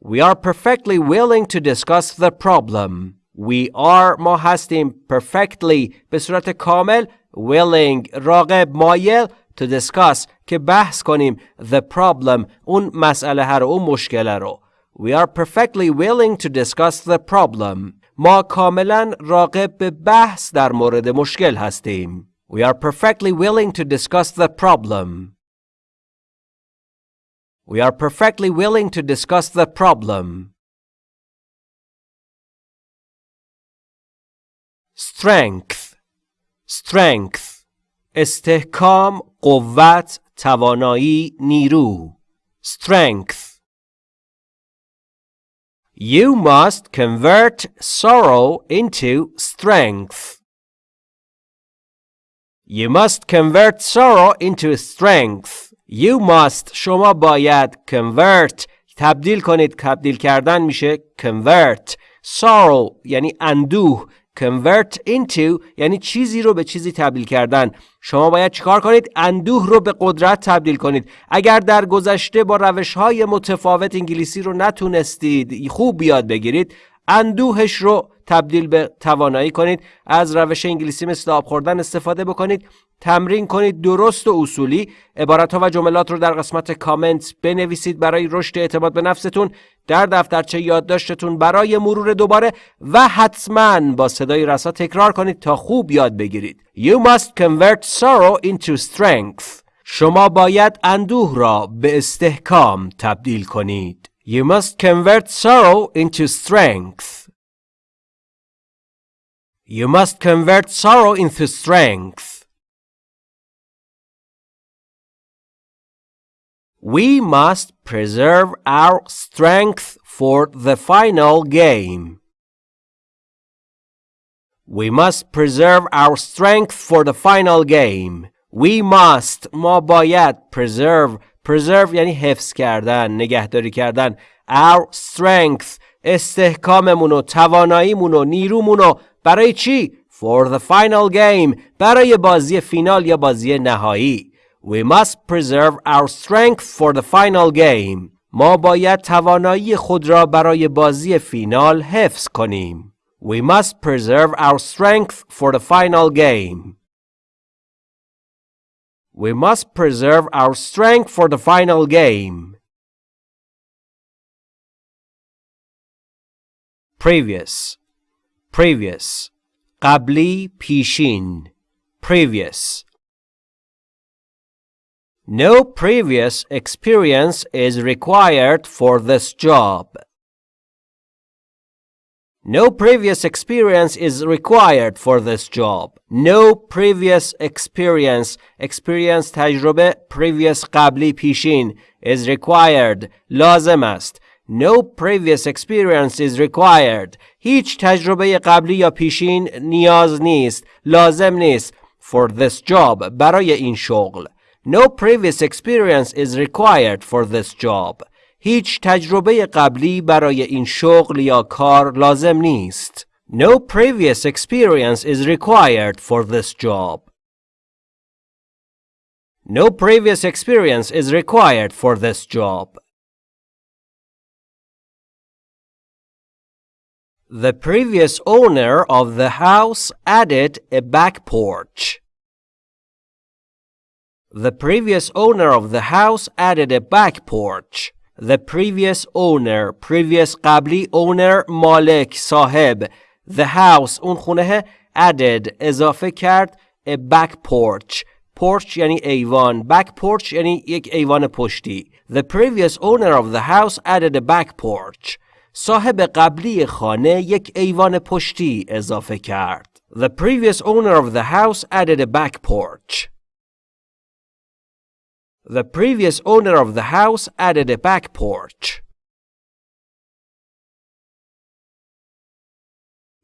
We are perfectly willing to discuss the problem. We are ما هستیم perfectly به صورت کامل willing راغب مایل to discuss که بحث کنیم the problem اون مسئله رو اون مشکل رو We are perfectly willing to discuss the problem. ما کاملا راقب به بحث در مورد مشکل هستیم. We are perfectly willing to discuss the problem. We are perfectly willing to discuss the problem. Strength Strength استحکام قوت توانایی نیرو Strength You must convert sorrow into strength. You must convert sorrow into strength. You must شما باید convert. تبدیل کنید تبدیل کردن میشه convert. Sorrow یعنی اندوه. Convert into یعنی چیزی رو به چیزی تبدیل کردن. شما باید چیکار کنید؟ اندوه رو به قدرت تبدیل کنید. اگر در گذشته با روش های متفاوت انگلیسی رو نتونستید خوب بیاد بگیرید اندوهش رو تبدیل به توانایی کنید. از روش انگلیسی مثل آب خوردن استفاده بکنید. تمرین کنید. درست و اصولی. عبارت ها و جملات رو در قسمت کامنت بنویسید برای رشد اعتماد به نفستون. در دفترچه یادداشتتون برای مرور دوباره و حتما با صدای رسا تکرار کنید تا خوب یاد بگیرید. You must convert sorrow into strength. شما باید اندوه را به استحکام تبدیل کنید. You must convert sorrow into strength. You must convert sorrow into strength We must preserve our strength for the final game. We must preserve our strength for the final game. We must ما باید preserve preserve یعنی حفظ کردن نگهداری کردن our strength استحکاممون و تواناییمون و نیرومون برای چی for the final game برای بازی فینال یا بازی نهایی We must preserve our strength for the final game ما باید توانایی خود را برای بازی فینال حفظ کنیم We must preserve our strength for the final game We must preserve our strength for the final game previous previous قبلی پیشین previous No previous experience is required for this job. No previous experience is required for this job. No previous experience experience تجربه previous قبلی پیشین is required لازم است No previous experience is required. هیچ تجربه قبلی یا پیشین نیاز نیست. لازم نیست. For this job. برای این شغل. No previous experience is required for this job. هیچ تجربه قبلی برای این شغل یا کار لازم نیست. No previous experience is required for this job. No previous experience is required for this job. The previous owner of the house added a back porch. The previous owner of the house added a back porch. The previous owner previous قبلی owner مالک صاحب The house اون خونه added اضافه کرد a back porch porch یعنی ایوان back porch یعنی یک ایوان پشتی The previous owner of the house added a back porch صاحب قبلی خانه یک ایوان پشتی اضافه کرد. The previous owner of the house added a back porch. The previous owner of the house added a back porch.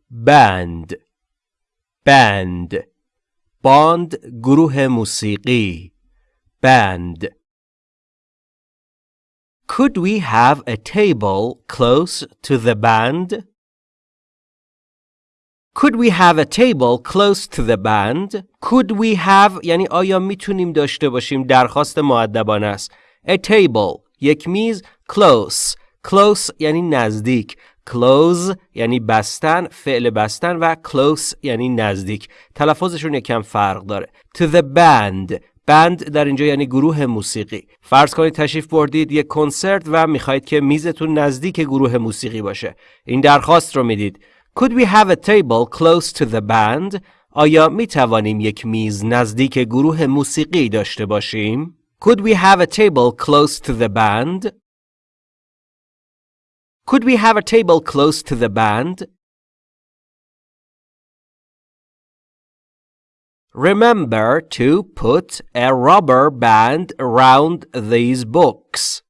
band band باند گروه موسیقی band Could we have a table close to the band? Could we have a table close to the band? Could we have یعنی آیا میتونیم داشته باشیم درخواست معدبانه است. A table یک میز close close یعنی نزدیک close یعنی بستن فعل بستن و close یعنی نزدیک تلفظشون یکم فرق داره to the band بند در اینجا یعنی گروه موسیقی فرض کنید تشریف بردید یک کنسرت و می‌خواهید که میزتون نزدیک گروه موسیقی باشه این درخواست رو می‌دید Could we have a table close to the band? آیا می توانیم یک میز نزدیک گروه موسیقی داشته باشیم؟ Could we have a table close to the band? Could we have a table close to the band? Remember to put a rubber band around these books.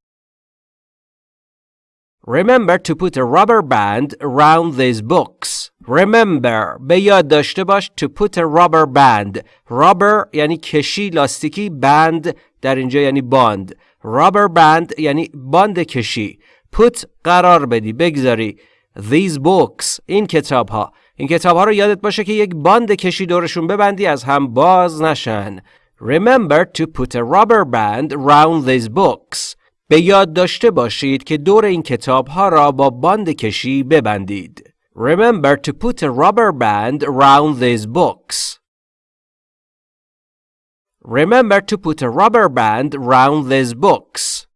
Remember to put a rubber band around these books. Remember به یاد داشته باش to put a rubber band. rubber یعنی کشی لاستیکی band در اینجا یعنی باند. rubber band یعنی باند کشی. put قرار بدی بگذاری. These books این کتاب ها این کتاب ها رو یادت باشه که یک باند کشی دورشون ببندی از هم باز نشن. Remember to put a rubber band around these books. به یاد داشته باشید که دور این کتاب ها را با باند کشی ببندید. Remember to put a rubber band around these books. Remember to put a rubber band around these books.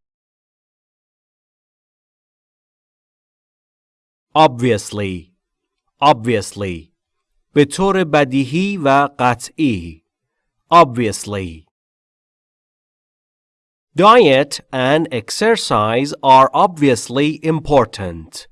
Obviously obviously به طور بدیهی و قطعی obviously Diet and exercise are obviously important.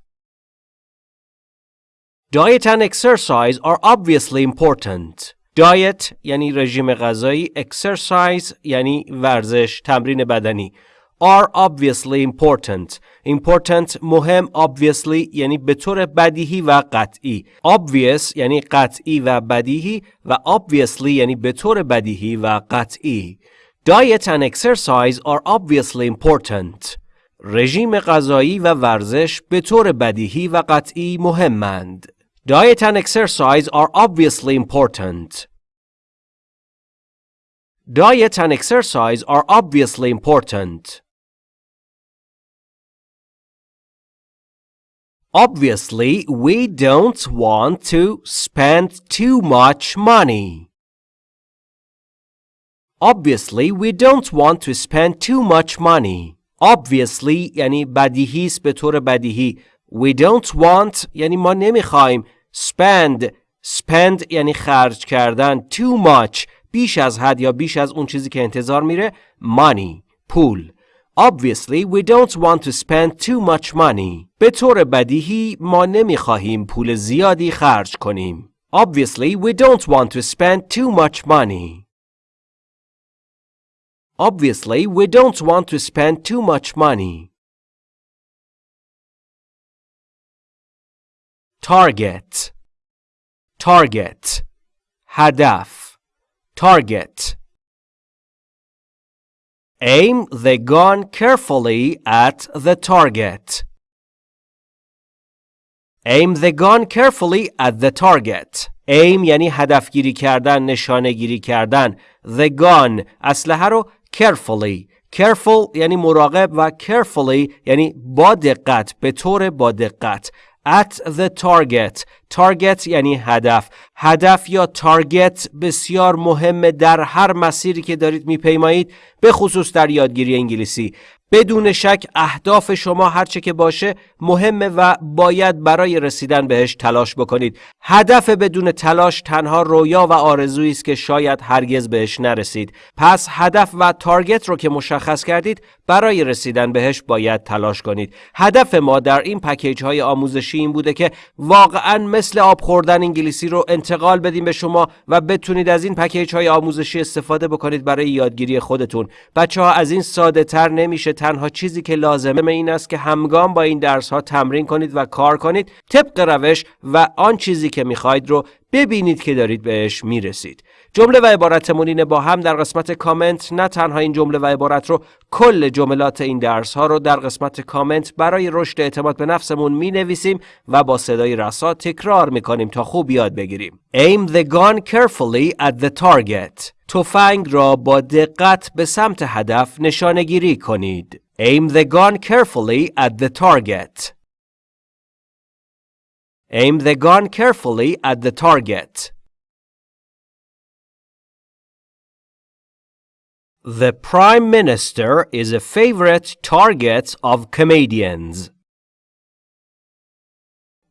Diet and exercise are obviously important. Diet یعنی رژیم غذایی exercise یعنی ورزش تمرین بدنی are obviously important. Important مهم obviously یعنی به طور بدیهی و قطعی. Obvious یعنی قطعی و بدیهی و obviously یعنی به طور بدیهی و قطعی. Diet and exercise are obviously important. رژیم غذایی و ورزش به طور بدیهی و قطعی مهمند. Diet and exercise are obviously important. Diet and exercise are obviously important. Obviously, we don't want to spend too much money. Obviously, we don't want to spend too much money. Obviously یعنی بدیهی است به طور بدیهی. We don't want یعنی ما نمیخوایم spend spend یعنی خرج کردن too much بیش از حد یا بیش از اون چیزی که انتظار میره money پول Obviously we don't want to spend too much money به طور بدیهی ما نمیخواهیم پول زیادی خرج کنیم Obviously we don't want to spend too much money Obviously we don't want to spend too much money Target Target هدف Target Aim the gun carefully at the target. Aim the gun carefully at the target. Aim یعنی هدفگیری کردن، نشانه گیری کردن. The gun اسلحه رو carefully. Careful یعنی مراقب و carefully یعنی با دقت، به طور با دقت. At the target. Target یعنی هدف. هدف یا تارگت بسیار مهمه در هر مسیری که دارید میپیمایید به خصوص در یادگیری انگلیسی. بدون شک اهداف شما هرچه که باشه مهمه و باید برای رسیدن بهش تلاش بکنید. هدف بدون تلاش تنها رویا و آرزویی است که شاید هرگز بهش نرسید. پس هدف و تارگت رو که مشخص کردید برای رسیدن بهش باید تلاش کنید. هدف ما در این پکیج های آموزشی این بوده که واقعا مثل آب خوردن انگلیسی رو انتقال بدیم به شما و بتونید از این پکیج های آموزشی استفاده بکنید برای یادگیری خودتون. بچه ها از این ساده تر نمیشه تنها چیزی که لازمه این است که همگام با این درس ها تمرین کنید و کار کنید طبق روش و آن چیزی که می‌خواید رو ببینید که دارید بهش می‌رسید. جمله و عبارتمون اینه با هم در قسمت کامنت نه تنها این جمله و عبارت رو کل جملات این درس ها رو در قسمت کامنت برای رشد اعتماد به نفسمون می نویسیم و با صدای رسا تکرار می کنیم تا خوب یاد بگیریم. Aim the gun carefully at the target. تفنگ را با دقت به سمت هدف نشانه گیری کنید. Aim the gun carefully at the target. Aim the gun carefully at the target. The Prime Minister is a favorite target of comedians.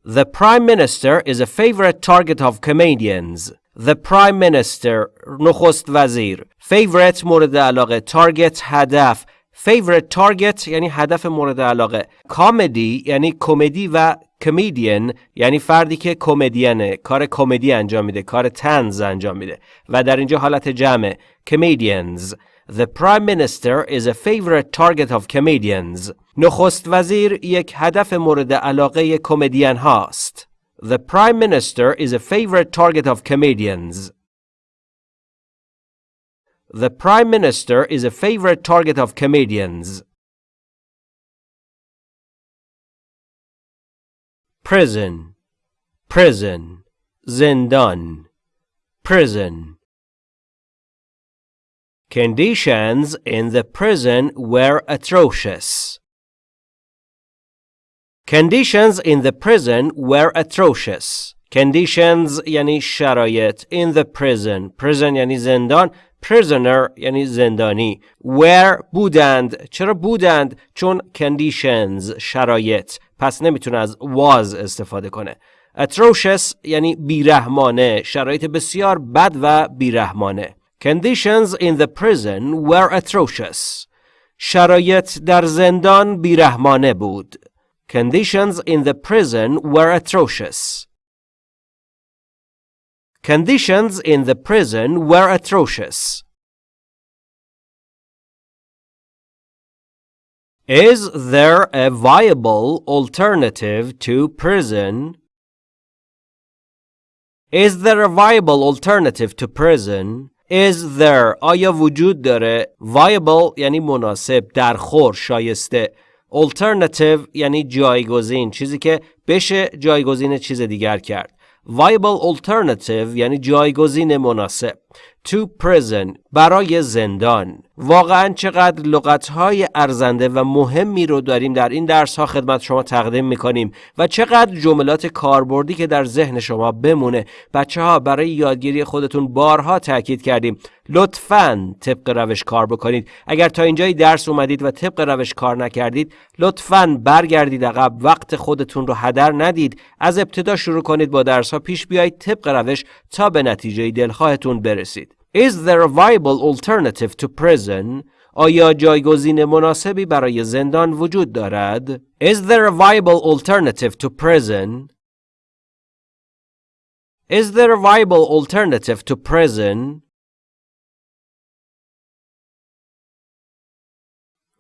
The Prime Minister is a favorite target of comedians. The Prime Minister نخست وزیر Favorite مورد علاقه Target هدف Favorite target یعنی هدف مورد علاقه کامدی یعنی کمدی و کمدین یعنی فردی که کمدینه کار کمدی انجام میده کار تنز انجام میده و در اینجا حالت جمع comedians The Prime Minister is a favorite target of comedians نخست وزیر یک هدف مورد علاقه کمدین هاست The Prime Minister is a favorite target of comedians The Prime Minister is a favorite target of comedians. Prison, prison, زندان, prison. Conditions in the prison were atrocious. Conditions in the prison were atrocious. Conditions یعنی شرایط in the prison. Prison یعنی زندان. prisoner یعنی زندانی where بودند چرا بودند چون conditions شرایط پس نمیتونه از was استفاده کنه atrocious یعنی بیرحمانه شرایط بسیار بد و بیرحمانه conditions in the prison were atrocious شرایط در زندان بیرحمانه بود conditions in the prison were atrocious Conditions in the prison were atrocious. Is there a viable alternative to prison? Is there a viable alternative to prison? Is there? آیا وجود داره؟ Viable یعنی مناسب درخور شایسته. Alternative یعنی جایگزین چیزی که بشه جایگزین چیز دیگر کرد. Viable alternative یعنی جایگزین مناسب. To prison برای زندان. واقعا چقدر لغتهای ارزنده و مهمی رو داریم در این درس ها خدمت شما تقدیم می‌کنیم و چقدر جملات کاربردی که در ذهن شما بمونه. بچه ها برای یادگیری خودتون بارها تاکید کردیم. لطفا طبق روش کار بکنید. اگر تا اینجای درس اومدید و طبق روش کار نکردید لطفا برگردید عقب. وقت خودتون رو هدر ندید. از ابتدا شروع کنید با درس ها پیش بیایید طبق روش تا به نتیجه دلخواهتون برسید. Is there a viable alternative to prison? آیا جایگزین مناسبی برای زندان وجود دارد؟ Is there a viable alternative to prison? Is there a viable alternative to prison?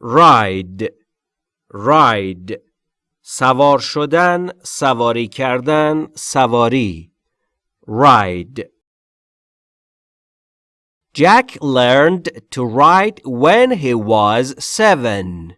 ride ride سوار شدن سواری کردن سواری ride Jack learned to ride when he was seven.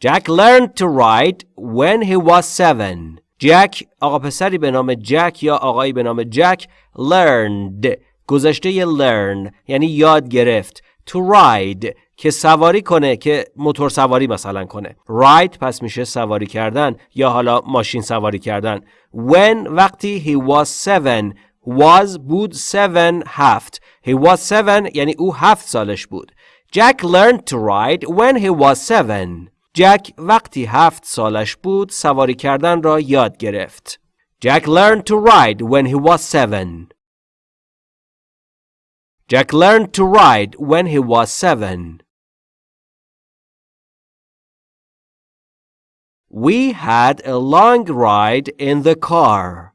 Jack learned to ride when he was seven. Jack آقا پسری به نام جک یا آقایی به نام جک learned گذشته learn یعنی یاد گرفت to ride که سواری کنه که موتور سواری مثلا کنه ride پس میشه سواری کردن یا حالا ماشین سواری کردن when وقتی he was seven was بود seven هفت he was seven یعنی او هفت سالش بود Jack learned to ride when he was seven جک وقتی هفت سالش بود سواری کردن را یاد گرفت Jack learned to ride when he was seven Jack learned to ride when he was seven. We had a long ride in the car.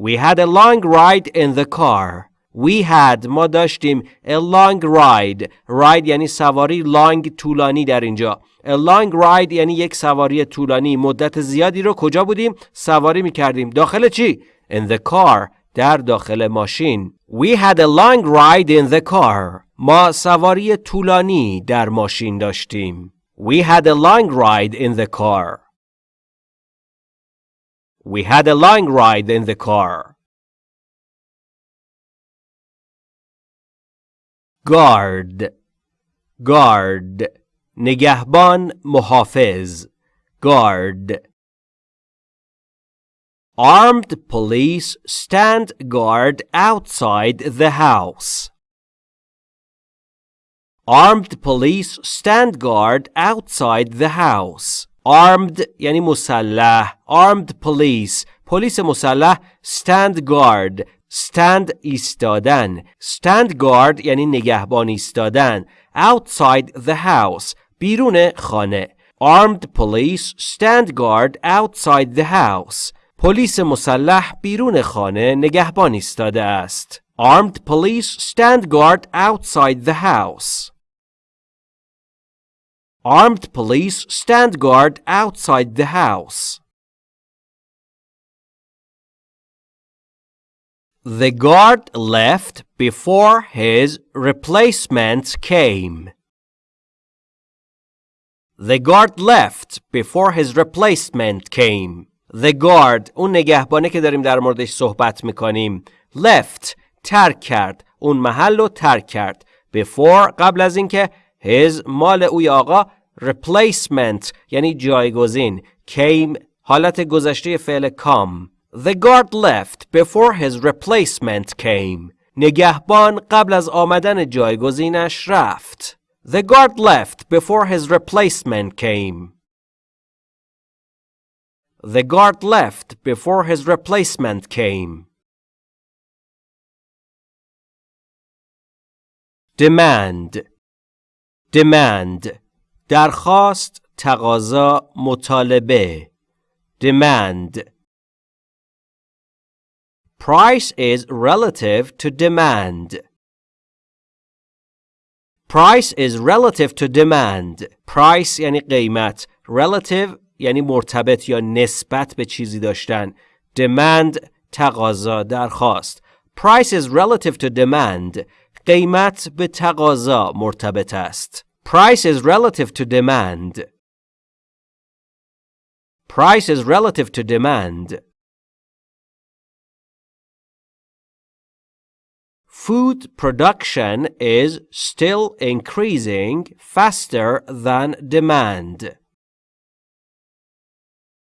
We had a long ride in the car. We had ما داشتیم a long ride ride یعنی سواری long طولانی در اینجا a long ride یعنی یک سواری طولانی مدت زیادی رو کجا بودیم سواری می کردیم داخل چی in the car در داخل ماشین We had a long ride in the car ما سواری طولانی در ماشین داشتیم We had a long ride in the car We had a long ride in the car. Guard Guard نگهبان محافظ Guard Armed police stand guard outside the house. Armed police stand guard outside the house. Armed یعنی مسلح armed police پلیس مسلح stand guard stand ایستادن stand guard یعنی نگهبان ایستادن outside the house بیرون خانه armed police stand guard outside the house پلیس مسلح بیرون خانه نگهبان ایستاده است armed police stand guard outside the house Armed police stand guard outside the house. The guard left before his replacement came. The guard left before his replacement came. The guard اون نگهبانه که داریم در موردش صحبت میکنیم left ترک کرد اون محل رو ترک کرد before قبل از اینکه his مال اوی آقا replacement یعنی جایگزین came حالت گذشته فعل come The guard left before his replacement came نگهبان قبل از آمدن جایگزینش رفت The guard left before his replacement came The guard left before his replacement came Demand Demand درخواست تقاضا مطالبه demand Price is relative to demand. Price is relative to demand. Price یعنی قیمت. Relative یعنی مرتبط یا نسبت به چیزی داشتن. Demand تقاضا درخواست. Price is relative to demand. قیمت به تقاضا مرتبط است. Price is relative to demand. Price is relative to demand. Food production is still increasing faster than demand.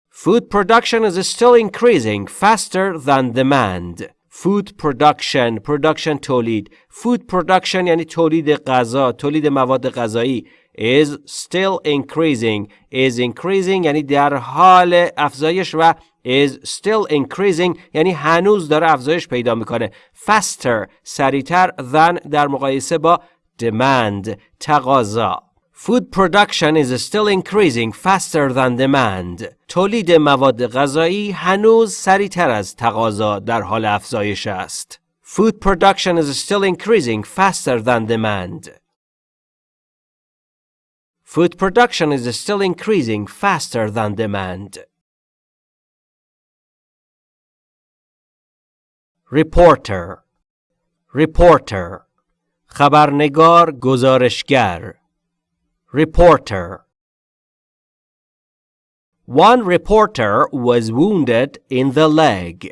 Food production is still increasing faster than demand. Food production production تولید food production یعنی تولید غذا تولید مواد غذایی is still increasing is increasing یعنی در حال افزایش و is still increasing یعنی هنوز داره افزایش پیدا می‌کنه faster سریعتر than در مقایسه با demand تقاضا Food production is still increasing faster than demand. تولید مواد غذایی هنوز سریعتر از تقاضا در حال افزایش است. Food production is still increasing faster than demand. Food production is still increasing faster than demand. Reporter Reporter خبرنگار گزارشگر Reporter One reporter was wounded in the leg.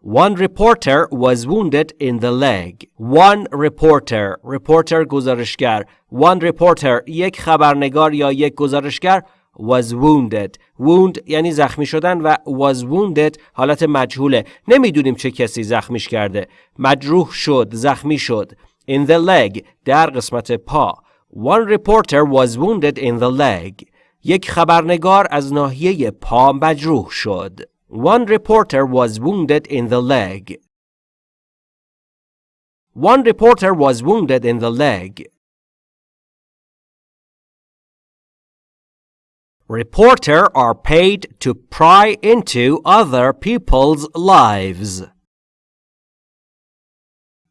One reporter was wounded in the leg. One reporter reporter گزارشگر One reporter یک خبرنگار یا یک گزارشگر was wounded wound یعنی زخمی شدن و was wounded حالت مجهوله نمی‌دونیم چه کسی زخمیش کرده مجروح شد زخمی شد in the leg در قسمت پا One reporter was wounded in the leg یک خبرنگار از ناحیه پا مجروح شد One reporter was wounded in the leg One reporter was wounded in the leg Reporter are paid to pry into other people's lives.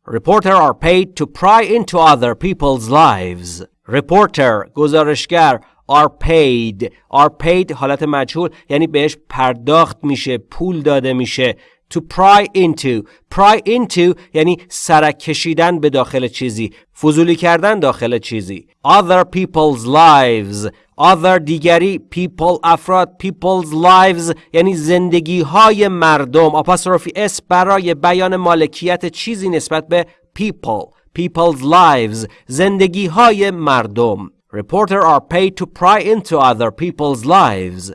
Reporter are paid to pry into other people's lives. Reporter گزارشگر are paid are paid حالت مجهول یعنی بهش پرداخت میشه پول داده میشه to pry into pry into یعنی سرک کشیدن به داخل چیزی فضولی کردن داخل چیزی other people's lives other دیگری people افراد people's lives یعنی زندگی های مردم اپاستروفی اس برای بیان مالکیت چیزی نسبت به people people's lives زندگی های مردم reporter are paid to pry into other people's lives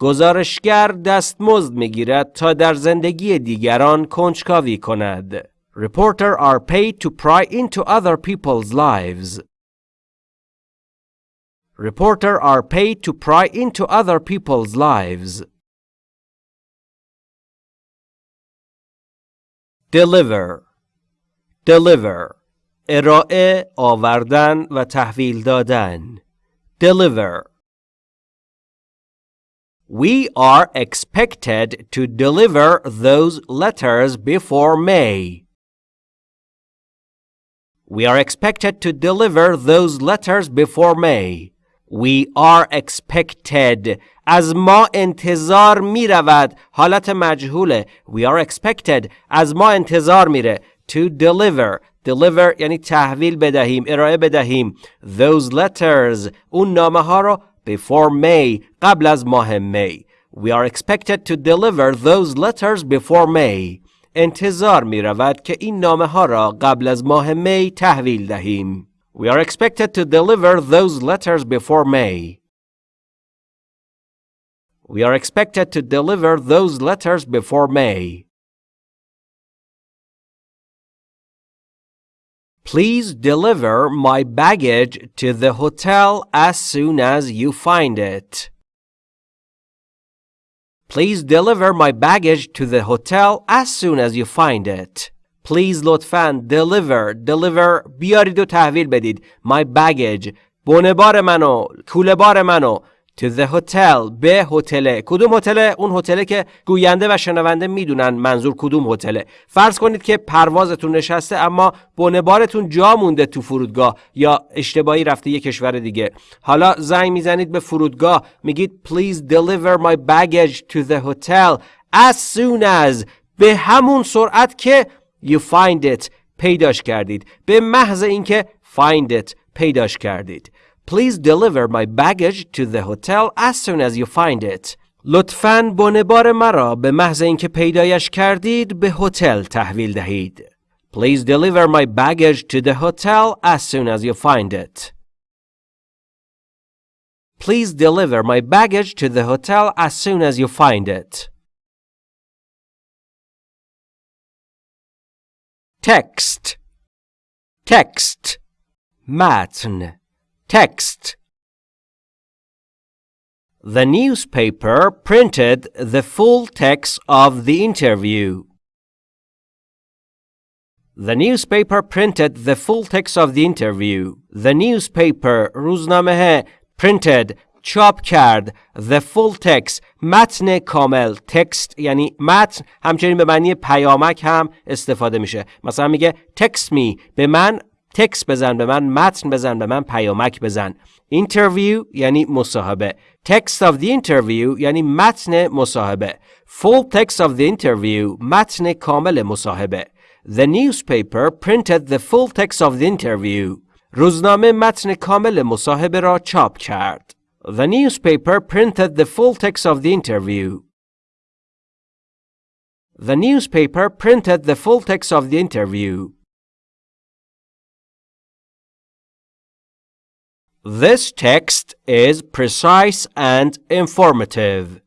گزارشگر دستمزد می‌گیرد تا در زندگی دیگران کنجکاوی کند. Reporter are paid to pry into other people's lives. Reporter are paid to pry into other people's lives. Deliver Deliver ارائه آوردن و تحویل دادن Deliver We are expected to deliver those letters before May. We are expected to deliver those letters before May. We are expected از ما انتظار می رود حالت مجهوله We are expected از ما انتظار میره to deliver deliver یعنی تحویل بدهیم ارائه بدهیم those letters اون نامه ها رو before May قبل از ماه می We are expected to deliver those letters before May انتظار می رود که این نامه ها را قبل از ماه می تحویل دهیم We are expected to deliver those letters before May We are expected to deliver those letters before May Please deliver my baggage to the hotel as soon as you find it. Please deliver my baggage to the hotel as soon as you find it. Please لطفاً deliver deliver بیارید و تحویل بدید my baggage بار منو کوله بار منو to the hotel. به هتل کدوم هتل؟ اون هتله که گوینده و شنونده می‌دونن منظور کدوم هتله. فرض کنید که پروازتون نشسته اما بارتون جا مونده تو فرودگاه یا اشتباهی رفته یه کشور دیگه. حالا زنگ می‌زنید به فرودگاه. میگید please deliver my baggage to the hotel. As soon as. به همون سرعت که you find it. پیداش کردید. به محض اینکه find it. پیداش کردید. Please deliver my baggage to the hotel as soon as you find it. لطفاً بار مرا به محض اینکه پیدایش کردید به هتل تحویل دهید. Please deliver my baggage to the hotel as soon as you find it. Please deliver my baggage to the hotel as soon as you find it. Text Text متن Text The newspaper printed the full text of the interview. The newspaper printed the full text of the interview. The newspaper روزنامه printed چاپ کرد the full text متن کامل text یعنی متن همچنین به معنی پیامک هم استفاده میشه مثلا میگه text me به من تکس بزن به من متن بزن به من پیامک بزن interview یعنی مصاحبه text of the interview یعنی متن مصاحبه full text of the interview متن کامل مصاحبه The newspaper printed the full text of the interview روزنامه متن کامل مصاحبه را چاپ کرد The newspaper printed the full text of the interview The newspaper printed the full text of the interview This text is precise and informative.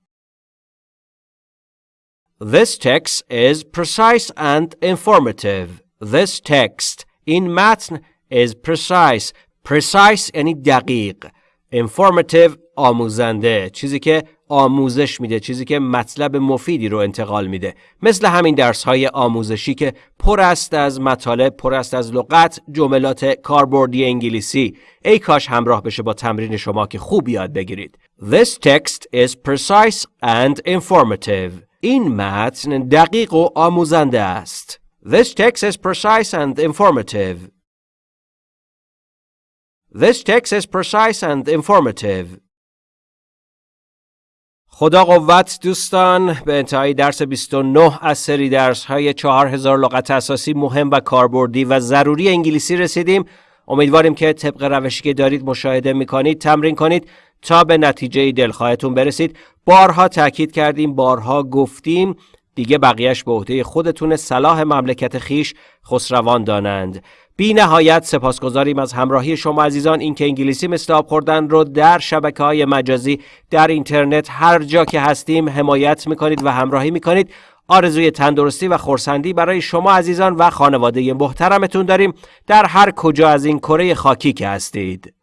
This text is precise and informative. This text in متن is precise. Precise یعنی دقیق. Informative آموزنده. چیزی که آموزش میده چیزی که مطلب مفیدی رو انتقال میده. مثل همین درس های آموزشی که پر است از مطالب پر است از لغت جملات کاربردی انگلیسی. ای کاش همراه بشه با تمرین شما که خوب یاد بگیرید. This text is precise and informative. این متن دقیق و آموزنده است. This text is precise and informative. This text is precise and informative. خدا قوت دوستان به انتهای درس 29 از سری درس های 4000 لغت اساسی مهم و کاربردی و ضروری انگلیسی رسیدیم. امیدواریم که طبق روشی که دارید مشاهده می‌کنید تمرین کنید تا به نتیجه دلخواهتون برسید. بارها تاکید کردیم بارها گفتیم. دیگه بقیهش به عهده خودتون صلاح مملکت خیش خسروان دانند. بی نهایت سپاسگزاریم از همراهی شما عزیزان. اینکه انگلیسی مثل آب خوردن رو در شبکه های مجازی در اینترنت هر جا که هستیم حمایت می‌کنید و همراهی می‌کنید. آرزوی تندرستی و خورسندی برای شما عزیزان و خانواده محترمتون داریم. در هر کجا از این کره خاکی که هستید.